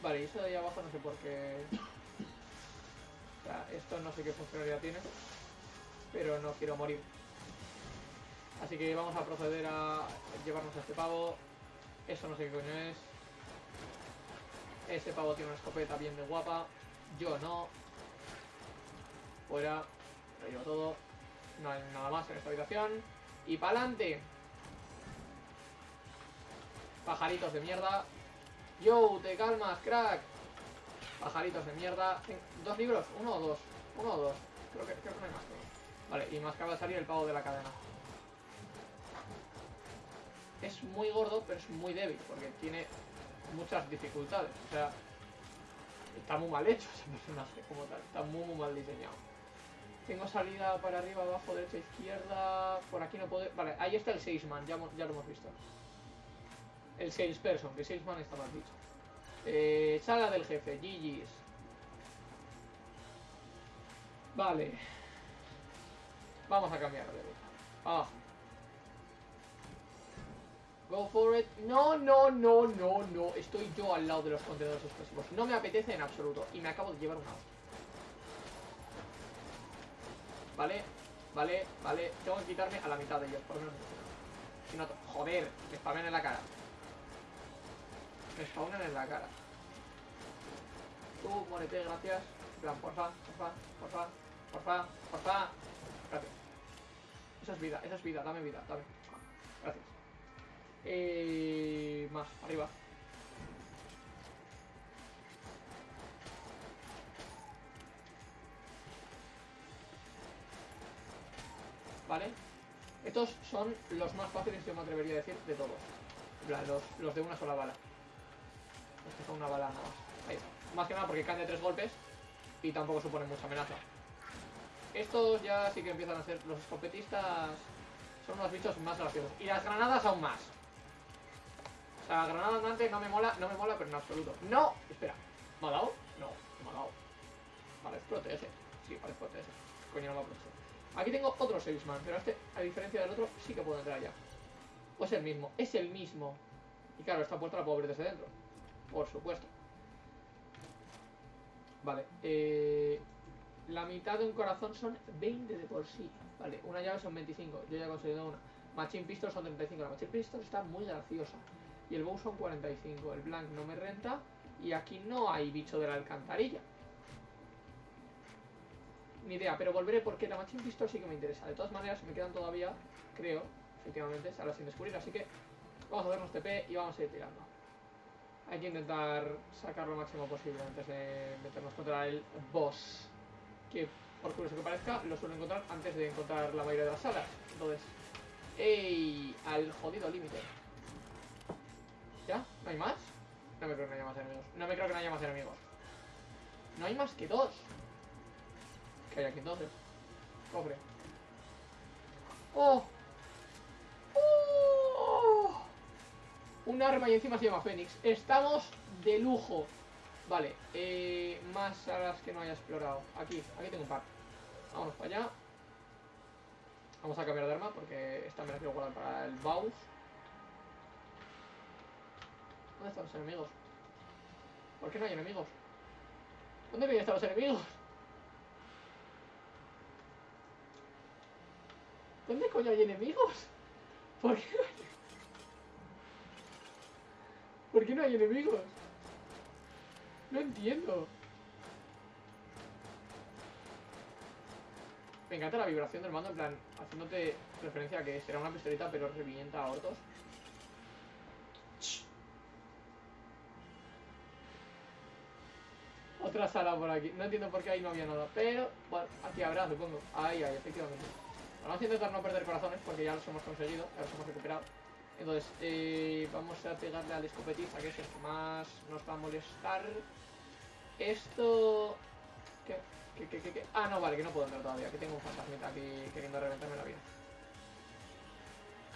Vale, y eso de ahí abajo no sé por qué... O sea, esto no sé qué funcionalidad tiene. Pero no quiero morir. Así que vamos a proceder a llevarnos a este pavo. Eso no sé qué coño es. Ese pavo tiene una escopeta bien de guapa. Yo no. Fuera. Lo llevo todo. No hay nada más en esta habitación. Y pa'lante. Pajaritos de mierda. Yo, te calmas, crack. Pajaritos de mierda. ¿Dos libros? ¿Uno o dos? Uno o dos. Creo que, creo que no hay más. creo. Vale, y más acaba de salir el pavo de la cadena. Es muy gordo, pero es muy débil, porque tiene muchas dificultades. O sea, está muy mal hecho ese [LAUGHS] personaje como tal. Está muy, muy mal diseñado. Tengo salida para arriba, abajo, derecha, izquierda. Por aquí no puedo. Vale, ahí está el Salesman, ya, ya lo hemos visto. El Salesperson, que Salesman está mal dicho. Eh, sala del jefe, GG's. Vale. Vamos a cambiar de ruta. Ah. Go for it. No, no, no, no, no. Estoy yo al lado de los contenedores explosivos. No me apetece en absoluto. Y me acabo de llevar una. Vale, vale, vale. Tengo que quitarme a la mitad de ellos, por lo menos. Si no, joder, me spamean en la cara. Me spawnan en la cara. Tú, muérete, gracias. En plan, porfa, porfa, porfa, porfa, porfa. Gracias. Eso es vida, eso es vida, dame vida, dame. Gracias. Eh, más, arriba. ¿Vale? Estos son los más fáciles, yo me atrevería a decir, de todos. Los, los de una sola bala. Que son una bala nada más. Ahí está. Más que nada porque caen de tres golpes y tampoco suponen mucha amenaza. Estos ya sí que empiezan a ser los escopetistas. Son unos bichos más graciosos. Y las granadas aún más. O sea, granada andante no me mola, no me mola, pero en absoluto. ¡No! Espera. ¿Me ha dado? No, me ha dado. Vale, es protege. Sí, vale, es protege. Coño, no me ha. Aquí tengo otro salesman, pero este, a diferencia del otro, sí que puedo entrar ya. O es el mismo, es el mismo. Y claro, esta puerta la puedo abrir desde dentro. Por supuesto. Vale, eh, la mitad de un corazón son 20 de por sí. Vale, una llave son 25, yo ya he conseguido una. Machine Pistol son 35, la Machine Pistol está muy graciosa. Y el bow son 45, el blank no me renta. Y aquí no hay bicho de la alcantarilla. Ni idea, pero volveré porque la Machine Pistol sí que me interesa. De todas maneras, me quedan todavía, creo, efectivamente, salas sin descubrir. Así que vamos a hacernos TP y vamos a ir tirando. Hay que intentar sacar lo máximo posible antes de meternos contra el boss. Que, por curioso que parezca, lo suelo encontrar antes de encontrar la mayoría de las salas. Entonces, ¡ey! Al jodido límite. ¿Ya? ¿No hay más? No me creo que no haya más enemigos. No me creo que no haya más enemigos. No hay más que dos. ¿Qué hay aquí entonces? Cofre. ¡Oh! ¡Oh! Un arma y encima se llama Fénix. Estamos de lujo. Vale, eh, más salas que no haya explorado. Aquí, aquí tengo un par. Vamos para allá. Vamos a cambiar de arma porque esta me la quiero guardar para el Baus. ¿Dónde están los enemigos? ¿Por qué no hay enemigos? ¿Dónde vienen están los enemigos? ¿Dónde coño hay enemigos? ¿Por qué no hay... ¿Por qué no hay enemigos? No entiendo. Me encanta la vibración del mando, en plan, haciéndote referencia a que será una pistolita, pero revienta a ortos. Otra sala por aquí. No entiendo por qué ahí no había nada. Pero, bueno, aquí habrá, supongo. Ahí hay, efectivamente. Vamos a intentar no perder corazones porque ya los hemos conseguido, ya los hemos recuperado. Entonces, eh, vamos a pegarle al escopetiza, que es el que más nos va a molestar. Esto... ¿Qué? ¿Qué, qué, qué? Ah, no, vale, que no puedo entrar todavía, que tengo un fantasmita aquí queriendo reventarme la vida.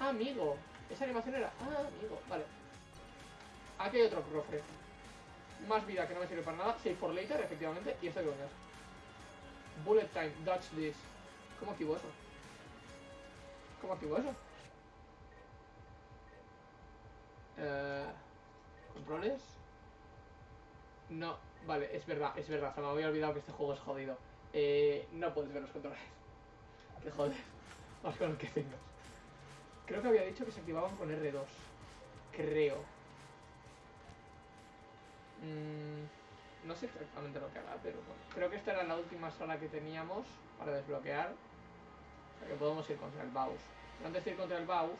Ah, amigo. Esa animación era... Ah, amigo, vale. Aquí hay otro cofre. Más vida que no me sirve para nada. Save for later, efectivamente. Y esto que coño. Bullet time, dodge this. ¿Cómo activo eso? ¿Cómo activo eso? Eh, ¿Controles? No, vale, es verdad, es verdad. Se me había olvidado que este juego es jodido. Eh, no puedes ver los controles. [LAUGHS] Que joder. Vamos con el que tengas. Creo que había dicho que se activaban con R2. Creo. Mm, no sé exactamente lo que hará, pero bueno. Creo que esta era la última sala que teníamos para desbloquear. O sea que podemos ir contra el Baus. Pero antes de ir contra el Baus,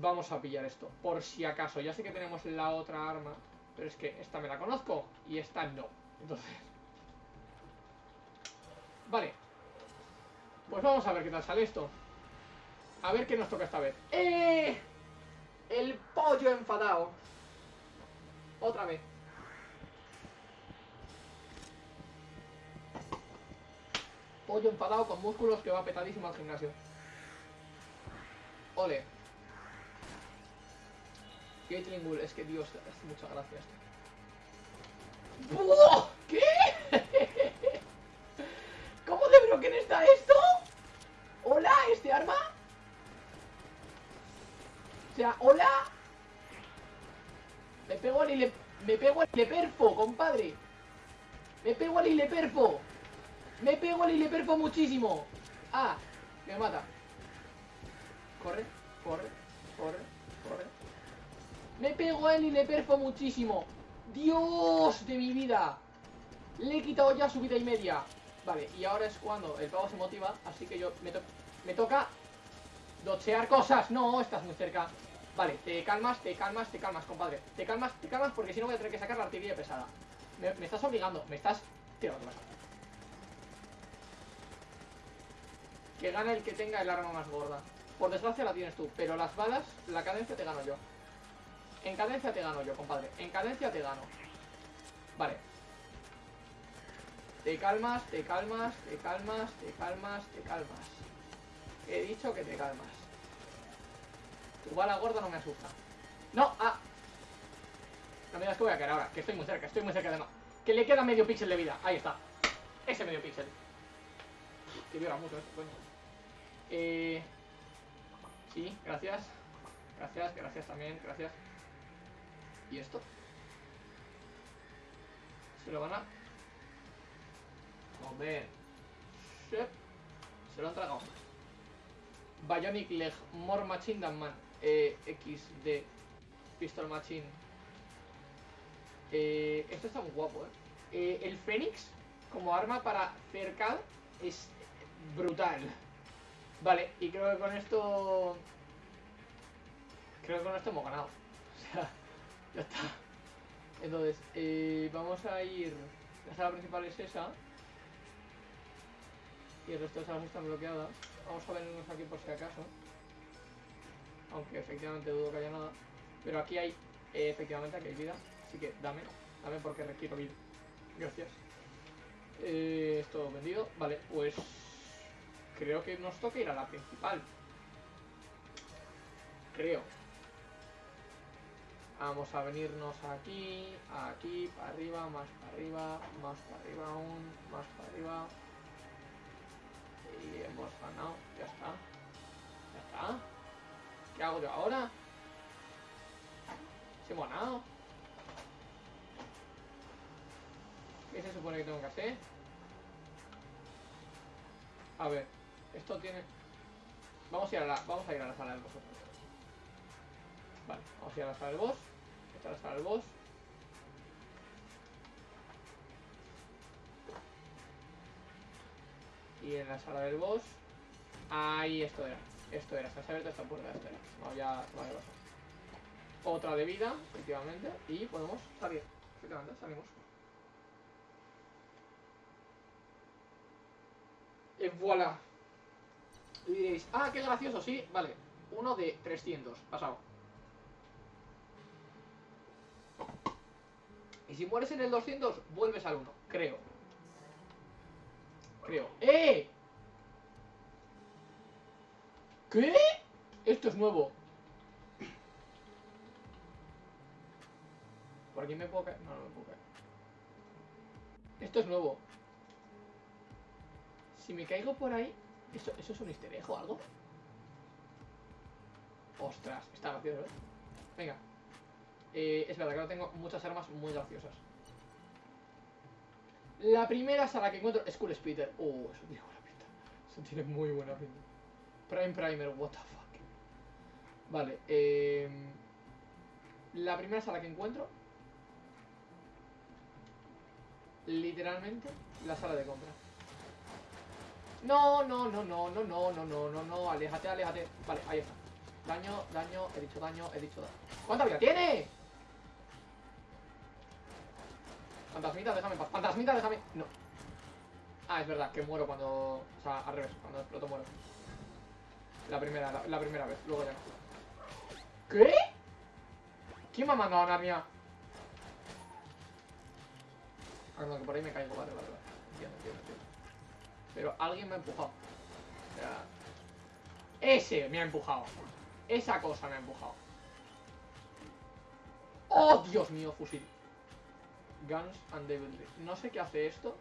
vamos a pillar esto. Por si acaso. Ya sé que tenemos la otra arma, pero es que esta me la conozco y esta no. Entonces... Vale. Pues vamos a ver qué tal sale esto. A ver qué nos toca esta vez. ¡Eh! El pollo enfadado. Otra vez. Pollo enfadado con músculos que va petadísimo al gimnasio. Ole. Gatling Bull, es que Dios, es muchas gracias. ¡Buah! ¿Qué? ¿Cómo de broken está esto? ¿Hola? ¿Este arma? O sea, hola. Me pego al ile... Me pego al ileperfo, compadre. Me pego al ileperfo. Me pego al ileperfo muchísimo. Ah, me mata. Corre, corre, corre, Me pego al ileperfo muchísimo. Dios de mi vida. Le he quitado ya su vida y media. Vale, y ahora es cuando el pavo se motiva, así que yo me, to me toca dochear cosas. No, estás muy cerca. Vale, te calmas, te calmas, te calmas, compadre. Te calmas, te calmas porque si no voy a tener que sacar la artillería pesada. Me, estás obligando, me estás... Tío. Que gana el que tenga el arma más gorda. Por desgracia la tienes tú, pero las balas, la cadencia te gano yo. En cadencia te gano yo, compadre. En cadencia te gano. Vale. Te calmas, te calmas, te calmas, te calmas, te calmas. He dicho que te calmas. Tu bala gorda no me asusta. ¡No! ¡Ah! No me digas que voy a caer ahora, que estoy muy cerca, estoy muy cerca además. Que le queda medio píxel de vida. Ahí está. Ese medio píxel. Que viola mucho esto, coño. Eh... Sí, gracias. Gracias, gracias también, gracias. ¿Y esto? Se lo van a... Shep. Se lo han tragado. Bionic Leg, More Machine than Man. Eh, XD. Pistol Machine. Eh, esto está muy guapo, ¿eh? eh. El Fénix, como arma para cercar, es brutal. Vale, y creo que con esto... Creo que con esto hemos ganado. [LAUGHS] O sea, ya está. Entonces, eh, vamos a ir... La sala principal es esa. Y el resto de salas están bloqueadas. Vamos a venirnos aquí por si acaso. Aunque efectivamente dudo que haya nada. Pero aquí hay, eh, efectivamente, aquí hay vida. Así que dame, dame porque requiero vida. Gracias. Eh, esto vendido. Vale, pues creo que nos toca ir a la principal. Creo. Vamos a venirnos aquí, aquí, para arriba, más para arriba, más para arriba aún, más para arriba. Y hemos ganado, ya está. Ya está. ¿Qué hago yo ahora? ¿Se hemos ganado? ¿Qué se supone que tengo que hacer? A ver, esto tiene... Vamos a ir a la, vamos a, ir a la sala del boss. Vale, vamos a ir a la sala del boss. Esta es la sala del boss. Y en la sala del boss. Ahí esto era. Esto era. Se ha abierto esta puerta. Esto era. Vamos ya. Vale. Otra de vida, efectivamente. Y podemos salir. Efectivamente, salimos. En voilà. Y diréis, ah, qué gracioso, sí, vale. Uno de 300, pasado. Y si mueres en el 200, vuelves al 1, creo. Creo. ¡Eh! ¿Qué? Esto es nuevo. ¿Por aquí me puedo caer? No, no me puedo caer. Esto es nuevo. Si me caigo por ahí... ¿Eso, eso es un easter o algo? Ostras, está gracioso, ¿eh? Venga. Eh, es verdad que ahora tengo muchas armas muy graciosas. La primera sala que encuentro es Cool Splitter. Oh, eso tiene buena pinta. Eso tiene muy buena pinta. Prime Primer, what the fuck. Vale, eh, La primera sala que encuentro. Literalmente, la sala de compra. No, no, no, no, no, no, no, no, no, no, aléjate, aléjate. Vale, ahí está. Daño, daño, he dicho daño, he dicho daño. ¿Cuánta vida tiene? Fantasmita, déjame en. Fantasmita, déjame. No. Ah, es verdad, que muero cuando. O sea, al revés, cuando exploto muero. La primera, la, primera vez, luego ya. ¿Qué? ¿Quién me ha mandado a Narnia? Ah, que por ahí me caigo, vale, vale, vale. Entiendo, entiendo, entiendo. Pero alguien me ha empujado. O sea, ese me ha empujado. Esa cosa me ha empujado. ¡Oh, Dios mío, fusil! Guns and Devilry. No sé qué hace esto.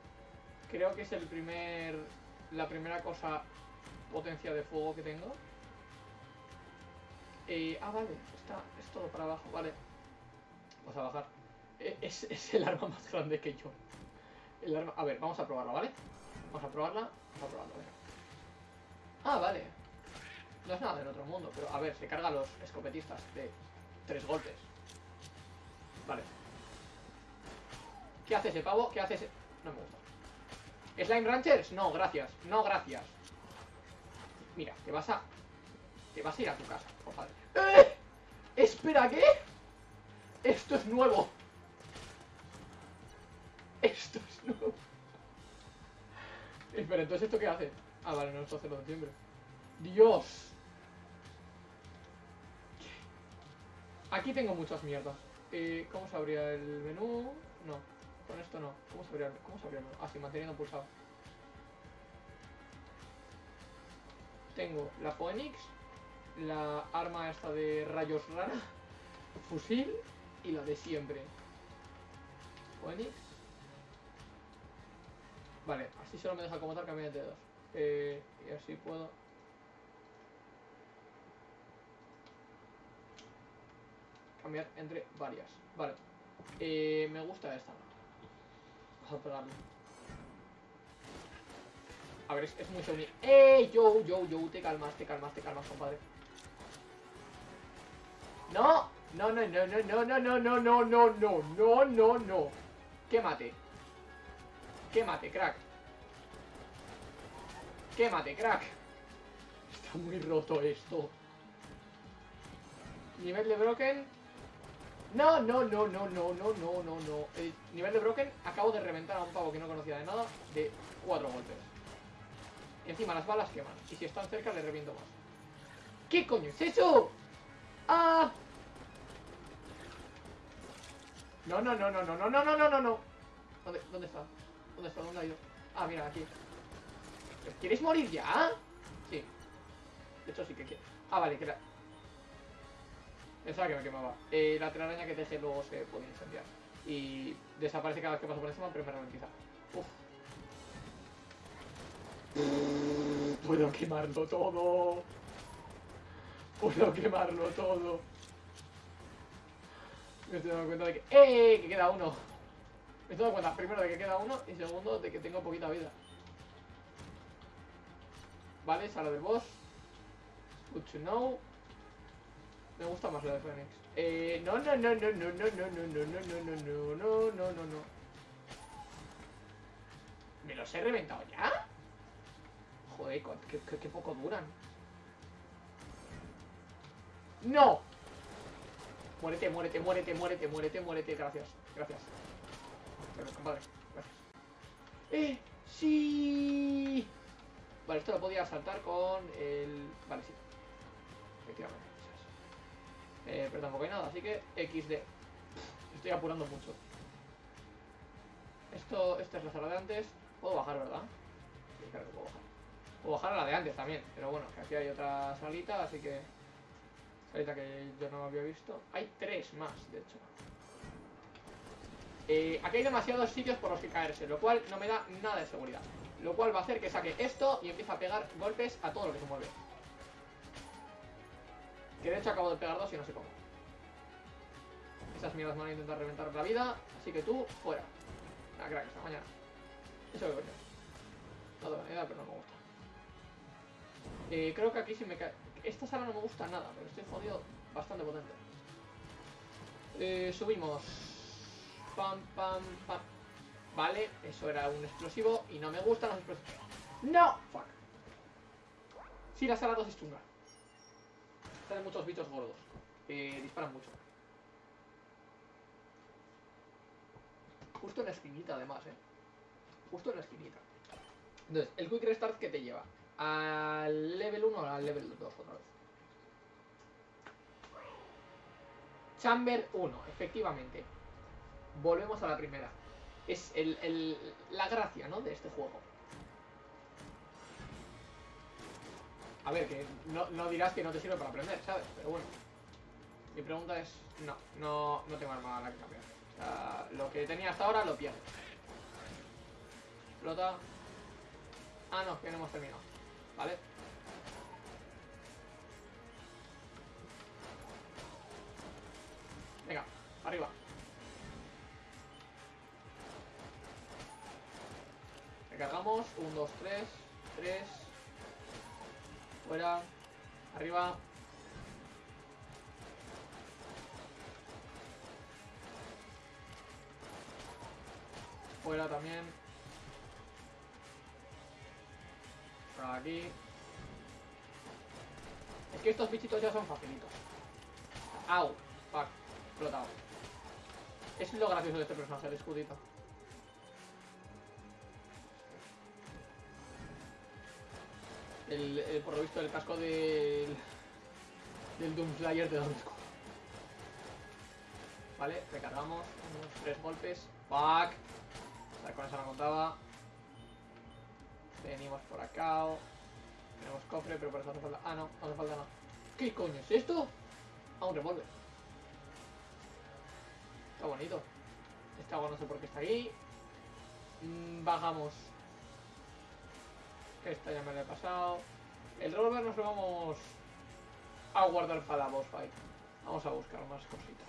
Creo que es el primer... La primera cosa potencia de fuego que tengo. Eh, ah, vale. Está, es todo para abajo, vale. Vamos a bajar. Eh, Es, [LAUGHS] es el arma más grande que yo. El arma... A ver, vamos a probarla, ¿vale? Vamos a probarla. Vamos a probarla, venga. Ah, vale. No es nada del otro mundo, pero a ver, se carga los escopetistas de tres golpes. Vale. ¿Qué hace ese pavo? ¿Qué hace ese...? No me gusta. ¿Slime Ranchers? No, gracias. No, gracias. Mira, te vas a... Te vas a ir a tu casa, favor. ¡Eh! Espera, ¿qué? Esto es nuevo. Esto es nuevo. [LAUGHS] Espera, entonces ¿esto qué hace? Ah, vale, no, esto hace lo de siempre. Dios. Aquí tengo muchas mierdas. Eh, ¿Cómo se abría el menú? No, con esto no. ¿Cómo se el, cómo se el menú? Ah, manteniendo pulsado. Tengo la Phoenix, la arma esta de rayos rara, fusil y la de siempre. Phoenix. Vale, así solo me deja como tal cambiar de dedos. Eh, y así puedo... Cambiar entre varias. Vale. Eh, me gusta esta. A. A ver, es, es muy Sony. ¡Ey! Yo, yo, yo, te calmas, te calmas, te calmas, compadre. ¡No! No, no, no, no, no, no, no, no, no, no, no, no, no, no. Quémate. Quémate, crack. Quémate, crack. Está muy roto esto. Nivel de broken. No, no, no, no, no, no, no, no, no. El nivel de broken, acabo de reventar a un pavo que no conocía de nada de cuatro golpes. Encima las balas queman. Y si están cerca le reviento más. ¿Qué coño es eso? ¡Ah! No, no, no, no, no, no, no, no, no, no, no. ¿Dónde, ¿Dónde está? ¿Dónde está? ¿Dónde ha ido? Ah, mira, aquí. ¿Quieres morir ya? Sí. De hecho, sí que quiero. Ah, vale, que la... Pensaba que me quemaba. Eh, la telaraña que teje luego se puede incendiar. Y desaparece cada vez que paso por encima, pero me ralentiza. Uf. Puedo quemarlo todo. Puedo quemarlo todo. Me estoy dando cuenta de que... ¡Eh! Que queda uno. Me estoy dando cuenta, primero, de que queda uno y segundo, de que tengo poquita vida. Vale, sala del boss. Good to know. Me gusta más la de Phoenix. Eh, no, no, no, no, no, no, no, no, no, no, no, no, no, no, no, no, no. ¿Me los he reventado ya? Joder, qué, qué, poco duran. ¡No! Muérete, muérete, muérete, muérete, muérete, muérete. Gracias, gracias. Gracias. ¡Eh! ¡Sí! Vale, esto lo podía saltar con el... Vale, sí. Efectivamente. Eh, pero tampoco hay nada, así que XD. Estoy apurando mucho. Esto, esta es la sala de antes. Puedo bajar, ¿verdad? Sí, claro que puedo bajar. Puedo bajar a la de antes también. Pero bueno, que aquí hay otra salita, así que... Salita que yo no había visto. Hay tres más, de hecho. Eh, aquí hay demasiados sitios por los que caerse, lo cual no me da nada de seguridad. Lo cual va a hacer que saque esto y empiece a pegar golpes a todo lo que se mueve. Que de hecho acabo de pegar dos y no sé cómo. Esas mierdas van a intentar reventar la vida, así que tú, fuera. Ah, crack, hasta mañana. Eso que coño. No idea, pero no me gusta. Creo que aquí sí me cae. Esta sala no me gusta nada, pero estoy jodido bastante potente. Eh, subimos. Pam, pam, pam. Vale, eso era un explosivo y no me gustan los explosivos. ¡No! Fuck. Sí, la sala 2 es chunga. Salen muchos bichos gordos. Que disparan mucho. Justo en la esquinita, además, eh. Justo en la esquinita. Entonces, el Quick Restart que te lleva al level 1 o al level 2 otra vez. Chamber 1, efectivamente. Volvemos a la primera. Es el, el- la gracia, ¿no? De este juego. A ver, que no, no dirás que no te sirve para aprender, ¿sabes? Pero bueno. Mi pregunta es, no, no, no tengo arma a la que cambiar. Lo que tenía hasta ahora lo pierdo. Explota. Ah, no, que no hemos terminado. ¿Vale? Venga, arriba. Recargamos. 1, 2, 3. 3. Fuera. Arriba. Fuera también. Por aquí. Es que estos bichitos ya son facilitos. Au. Fuck. Explotado. Es lo gracioso de este personaje, el escudito. El, por lo visto, el casco del. del Doomslayer te da un. Vale, recargamos. Unos tres golpes. Fuck. O sea, con eso no contaba. Venimos por acá. Tenemos cofre, pero por eso hace falta. Ah, no, no hace falta nada. ¿Qué coño es esto? Ah, un revólver. Está bonito. Este agua no sé por qué está aquí. Mm, bajamos. Esta ya me la he pasado. El revólver nos lo vamos a guardar para la boss fight. Vamos a buscar más cositas.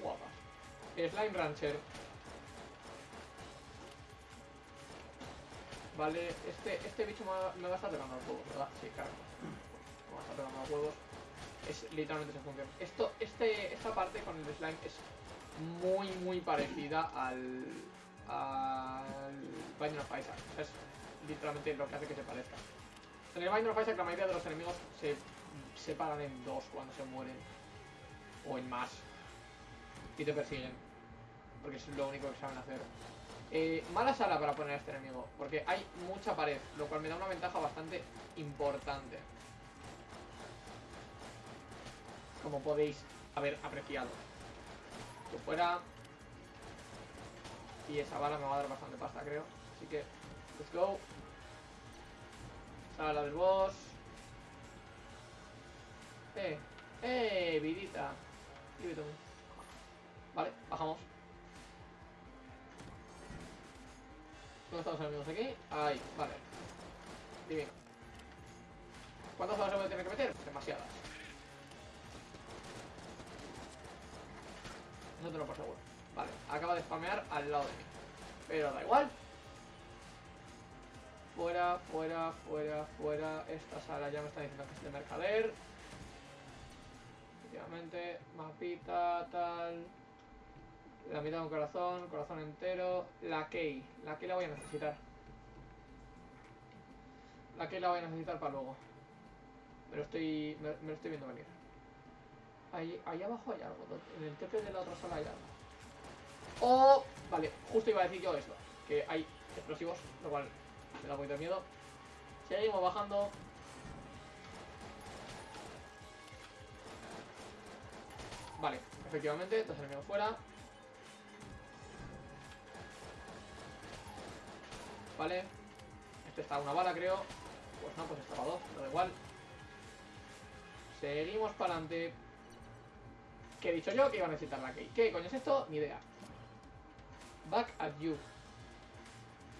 Guapas. Slime Rancher. Vale, este, este bicho me va, a estar pegando los huevos, ¿verdad? Sí, claro. Me va a estar pegando los huevos. Es literalmente esa función. Esto, este, esta parte con el slime es muy, muy parecida al. al. Binding of literalmente lo que hace que se parezca. En el Binding of Isaac la mayoría de los enemigos se separan en dos cuando se mueren. O en más. Y te persiguen. Porque es lo único que saben hacer. Eh, mala sala para poner a este enemigo, porque hay mucha pared, lo cual me da una ventaja bastante importante. Como podéis haber apreciado. Que fuera... Y esa bala me va a dar bastante pasta, creo. Así que, let's go. Sala del boss. Eh, eh, vidita. Vale, bajamos. ¿Dónde están los enemigos aquí? Ahí, vale. Divino. ¿Cuántas se voy a tener que meter? Demasiadas. No te lo por seguro. Vale, acaba de spamear al lado de mí. Pero da igual. Fuera, fuera, fuera, fuera. Esta sala ya me está diciendo que es de mercader. Efectivamente, mapita, tal. La mitad de un corazón, corazón entero. La key. La key la voy a necesitar. La key la voy a necesitar para luego. Me lo estoy, me, lo estoy viendo venir. Ahí, ahí abajo hay algo. En el tepe de la otra sala hay algo. Oh, vale, justo iba a decir yo esto. Que hay explosivos, lo cual me da un poquito de miedo. Seguimos bajando. Vale, efectivamente, dos enemigos fuera. Vale. Este está a una bala, creo. Pues no, pues estaba a dos, da igual. Seguimos para adelante. ¿Qué he dicho yo? Que iba a necesitar la key. ¿Qué coño es esto? Ni idea. Back at you.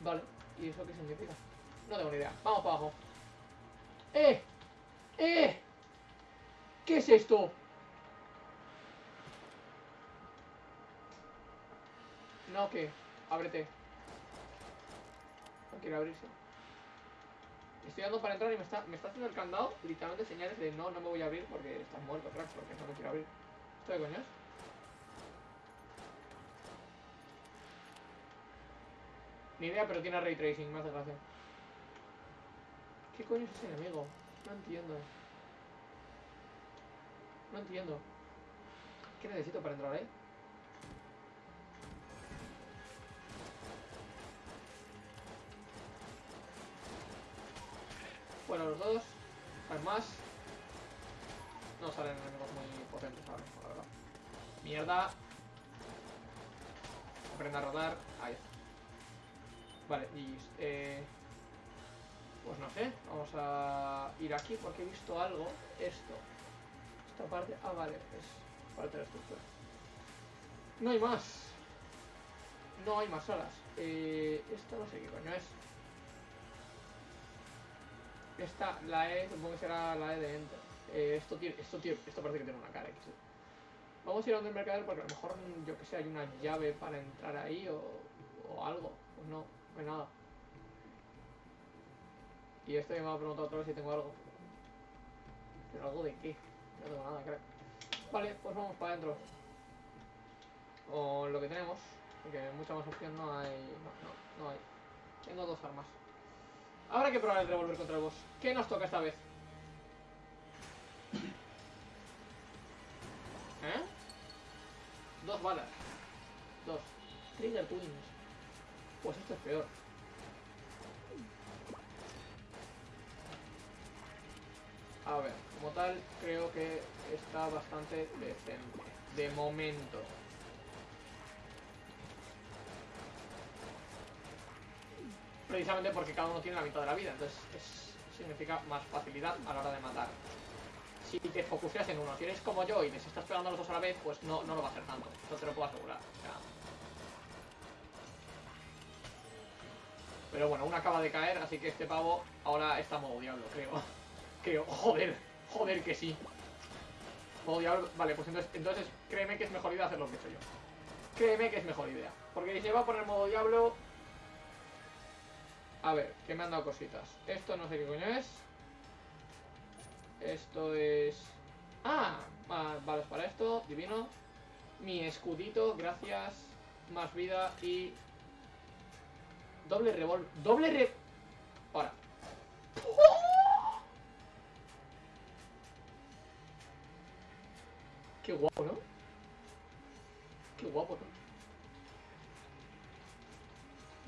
Vale. ¿Y eso qué significa? No tengo ni idea. Vamos para abajo. ¡Eh! ¡Eh! ¿Qué es esto? No, ¿qué? Ábrete. No quiere abrirse. Estoy dando para entrar y me está, me está haciendo el candado literalmente señales de no, no me voy a abrir porque estás muerto, crack, porque no me quiero abrir. ¿Esto de coño Ni idea, pero tiene ray tracing, me hace gracia. ¿Qué coño es ese enemigo? No entiendo. No entiendo. ¿Qué necesito para entrar ahí? Bueno, los dos. Hay más. No salen enemigos muy potentes ahora, la verdad. Mierda. Aprenda a rodar. Ahí está. Vale, y eh, pues no sé, vamos a ir aquí porque he visto algo. Esto. Esta parte. Ah, vale, es parte de la estructura. No hay más. No hay más salas. Eh, esta no sé qué coño es. Esta, la E, supongo que será la E de Enter. Eh, esto, tiene, esto, tiene, esto parece que tiene una cara X. Vamos a ir a donde el mercader porque a lo mejor, yo que sé, hay una llave para entrar ahí o, o algo. Pues no, hay nada. Y este me ha preguntado otra vez si tengo algo. ¿Pero algo de qué? No tengo nada, crack. Vale, pues vamos para adentro. O lo que tenemos. Porque mucha más opción no hay. No, no, no hay. Tengo dos armas. Habrá que probar el revólver contra el boss. ¿Qué nos toca esta vez? ¿Eh? Dos balas. Dos. Trigger Twins. Pues esto es peor. A ver, como tal, creo que está bastante decente. De momento. Precisamente porque cada uno tiene la mitad de la vida, entonces es- significa más facilidad a la hora de matar. Si te focuseas en uno, si eres como yo y les estás pegando a los dos a la vez, pues no, no lo va a hacer tanto. Eso te lo puedo asegurar. O sea, Pero bueno, uno acaba de caer, así que este pavo ahora está modo diablo, creo. [LAUGHS] Creo, joder, joder que sí. Modo diablo, vale, pues entonces, créeme que es mejor idea hacer lo que he hecho yo. Créeme que es mejor idea. Porque si se va a poner modo diablo... A ver, que me han dado cositas. Esto no sé qué coño es. Esto es... Ah, balas para esto, divino. Mi escudito, gracias. Más vida y Doble revólver. Doble re... Ahora. Qué guapo, ¿no? Qué guapo, ¿no?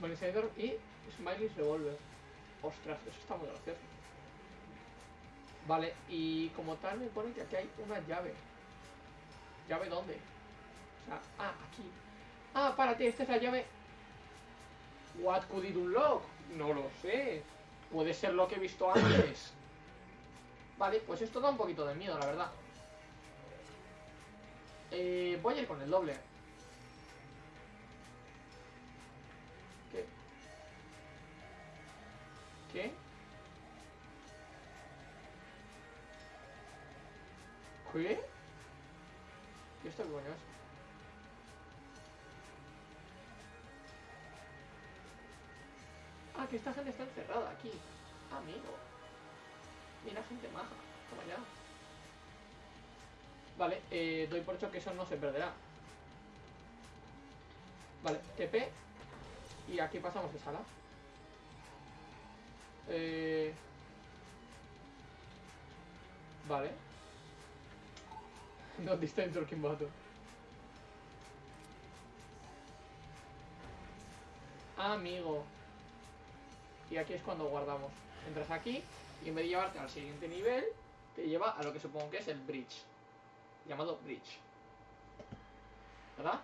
Monetizer y Smiley's Revolver. Ostras, eso está muy gracioso. Vale, y como tal me pone que aquí hay una llave. ¿Llave dónde? O sea, ah, aquí. Ah, párate, esta es la llave What could it unlock? No lo sé. Puede ser lo que he visto antes. [COUGHS] Vale, pues esto da un poquito de miedo, la verdad. Eh, voy a ir con el doble. ¿Qué? ¿Qué? ¿Qué? ¿Y esto qué coño es? Que esta gente está encerrada aquí. Amigo. Mira, gente maja. Toma ya. Vale, eh, doy por hecho que eso no se perderá. Vale, TP. Y aquí pasamos de sala. Eh... Vale. [LAUGHS] No time talking battle. Amigo. Y aquí es cuando guardamos. entras aquí y en vez de llevarte al siguiente nivel, te lleva a lo que supongo que es el bridge, llamado bridge. ¿Verdad?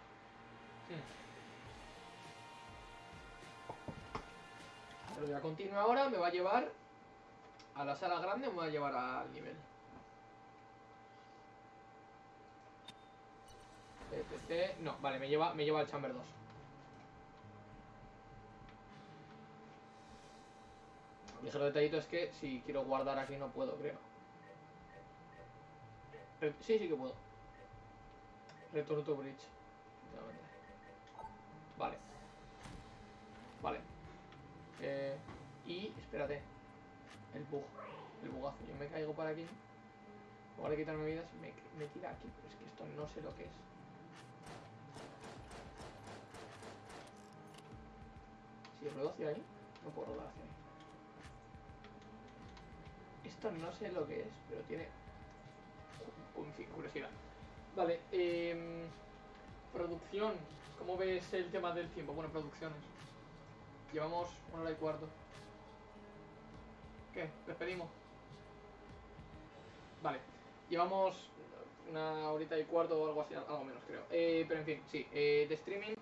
Pero voy a continuar ahora, me va a llevar a la sala grande me va a llevar al nivel. No, vale, me lleva, me lleva al Chamber 2. El ligero detallito es que si quiero guardar aquí no puedo, creo. Re- sí, sí que puedo. Return to bridge. Vale. Vale. Eh, y espérate. El bug. El bugazo. Yo me caigo para aquí. En lugar de quitarme vidas, me, me tira aquí. Pero es que esto no sé lo que es. Si ruedo hacia ahí, no puedo rodar hacia ahí. Esto no sé lo que es, pero tiene. En fin, curiosidad. Vale, em, producción. ¿Cómo ves el tema del tiempo? Bueno, producciones. Llevamos una hora y cuarto. ¿Qué? ¿Despedimos? Vale. Llevamos una horita y cuarto o algo así, algo menos creo. Eh, pero en fin, sí, eh, de streaming.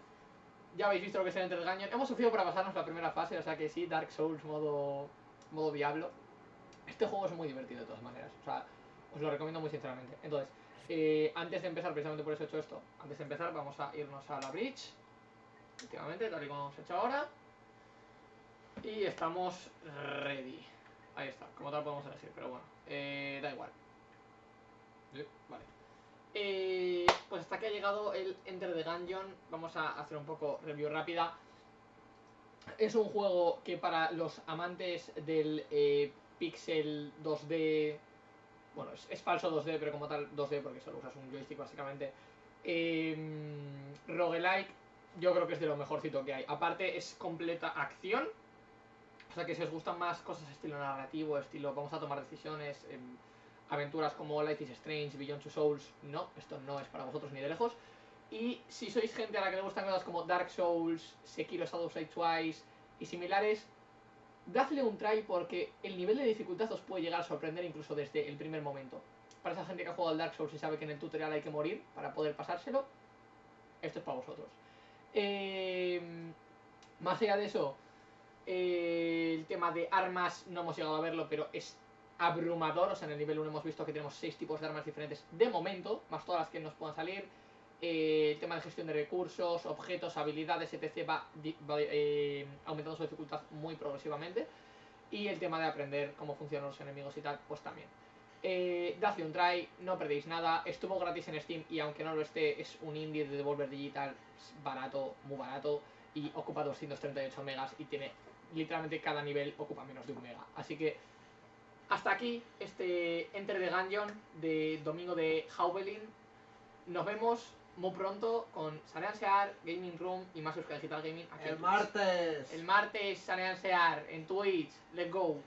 Ya habéis visto lo que es el Enter. Hemos sufrido para pasarnos la primera fase, o sea que sí, Dark Souls modo, modo Diablo. Este juego es muy divertido de todas maneras, o sea, os lo recomiendo muy sinceramente. Entonces, eh, antes de empezar, precisamente por eso he hecho esto, antes de empezar vamos a irnos a la bridge, efectivamente, tal y como hemos hecho ahora. Y estamos ready. Ahí está, como tal podemos elegir, pero bueno, eh, da igual. Sí, Vale. Eh, pues hasta que ha llegado el Enter the Gungeon, vamos a hacer un poco review rápida. Es un juego que para los amantes del eh, pixel 2D, bueno, es, falso 2D, pero como tal 2D porque solo usas un joystick básicamente, eh, roguelike, yo creo que es de lo mejorcito que hay. Aparte es completa acción, o sea que si os gustan más cosas estilo narrativo, estilo vamos a tomar decisiones, em, aventuras como Life is Strange, Beyond Two Souls, no, esto no es para vosotros ni de lejos. Y si sois gente a la que le gustan cosas como Dark Souls, Sekiro Shadows Die Twice y similares, dadle un try porque el nivel de dificultad os puede llegar a sorprender incluso desde el primer momento. Para esa gente que ha jugado al Dark Souls y sabe que en el tutorial hay que morir para poder pasárselo, esto es para vosotros. Eh, más allá de eso, eh, el tema de armas no hemos llegado a verlo, pero es abrumador. O sea, en el nivel 1 hemos visto que tenemos 6 tipos de armas diferentes de momento, más todas las que nos puedan salir. Eh, el tema de gestión de recursos, objetos, habilidades, etc. va, eh, aumentando su dificultad muy progresivamente. Y el tema de aprender cómo funcionan los enemigos y tal, pues también. Eh, dadle un try, no perdéis nada. Estuvo gratis en Steam y aunque no lo esté, es un indie de Devolver Digital barato, muy barato. Y ocupa 238 megas y tiene literalmente cada nivel ocupa menos de un mega. Así que hasta aquí este Enter the Gungeon de domingo de Haubelin. Nos vemos muy pronto con Sanean Sear, Gaming Room y más Euskal Digital Gaming. aquí en El martes. El martes Sanean Sear en Twitch. Let's go.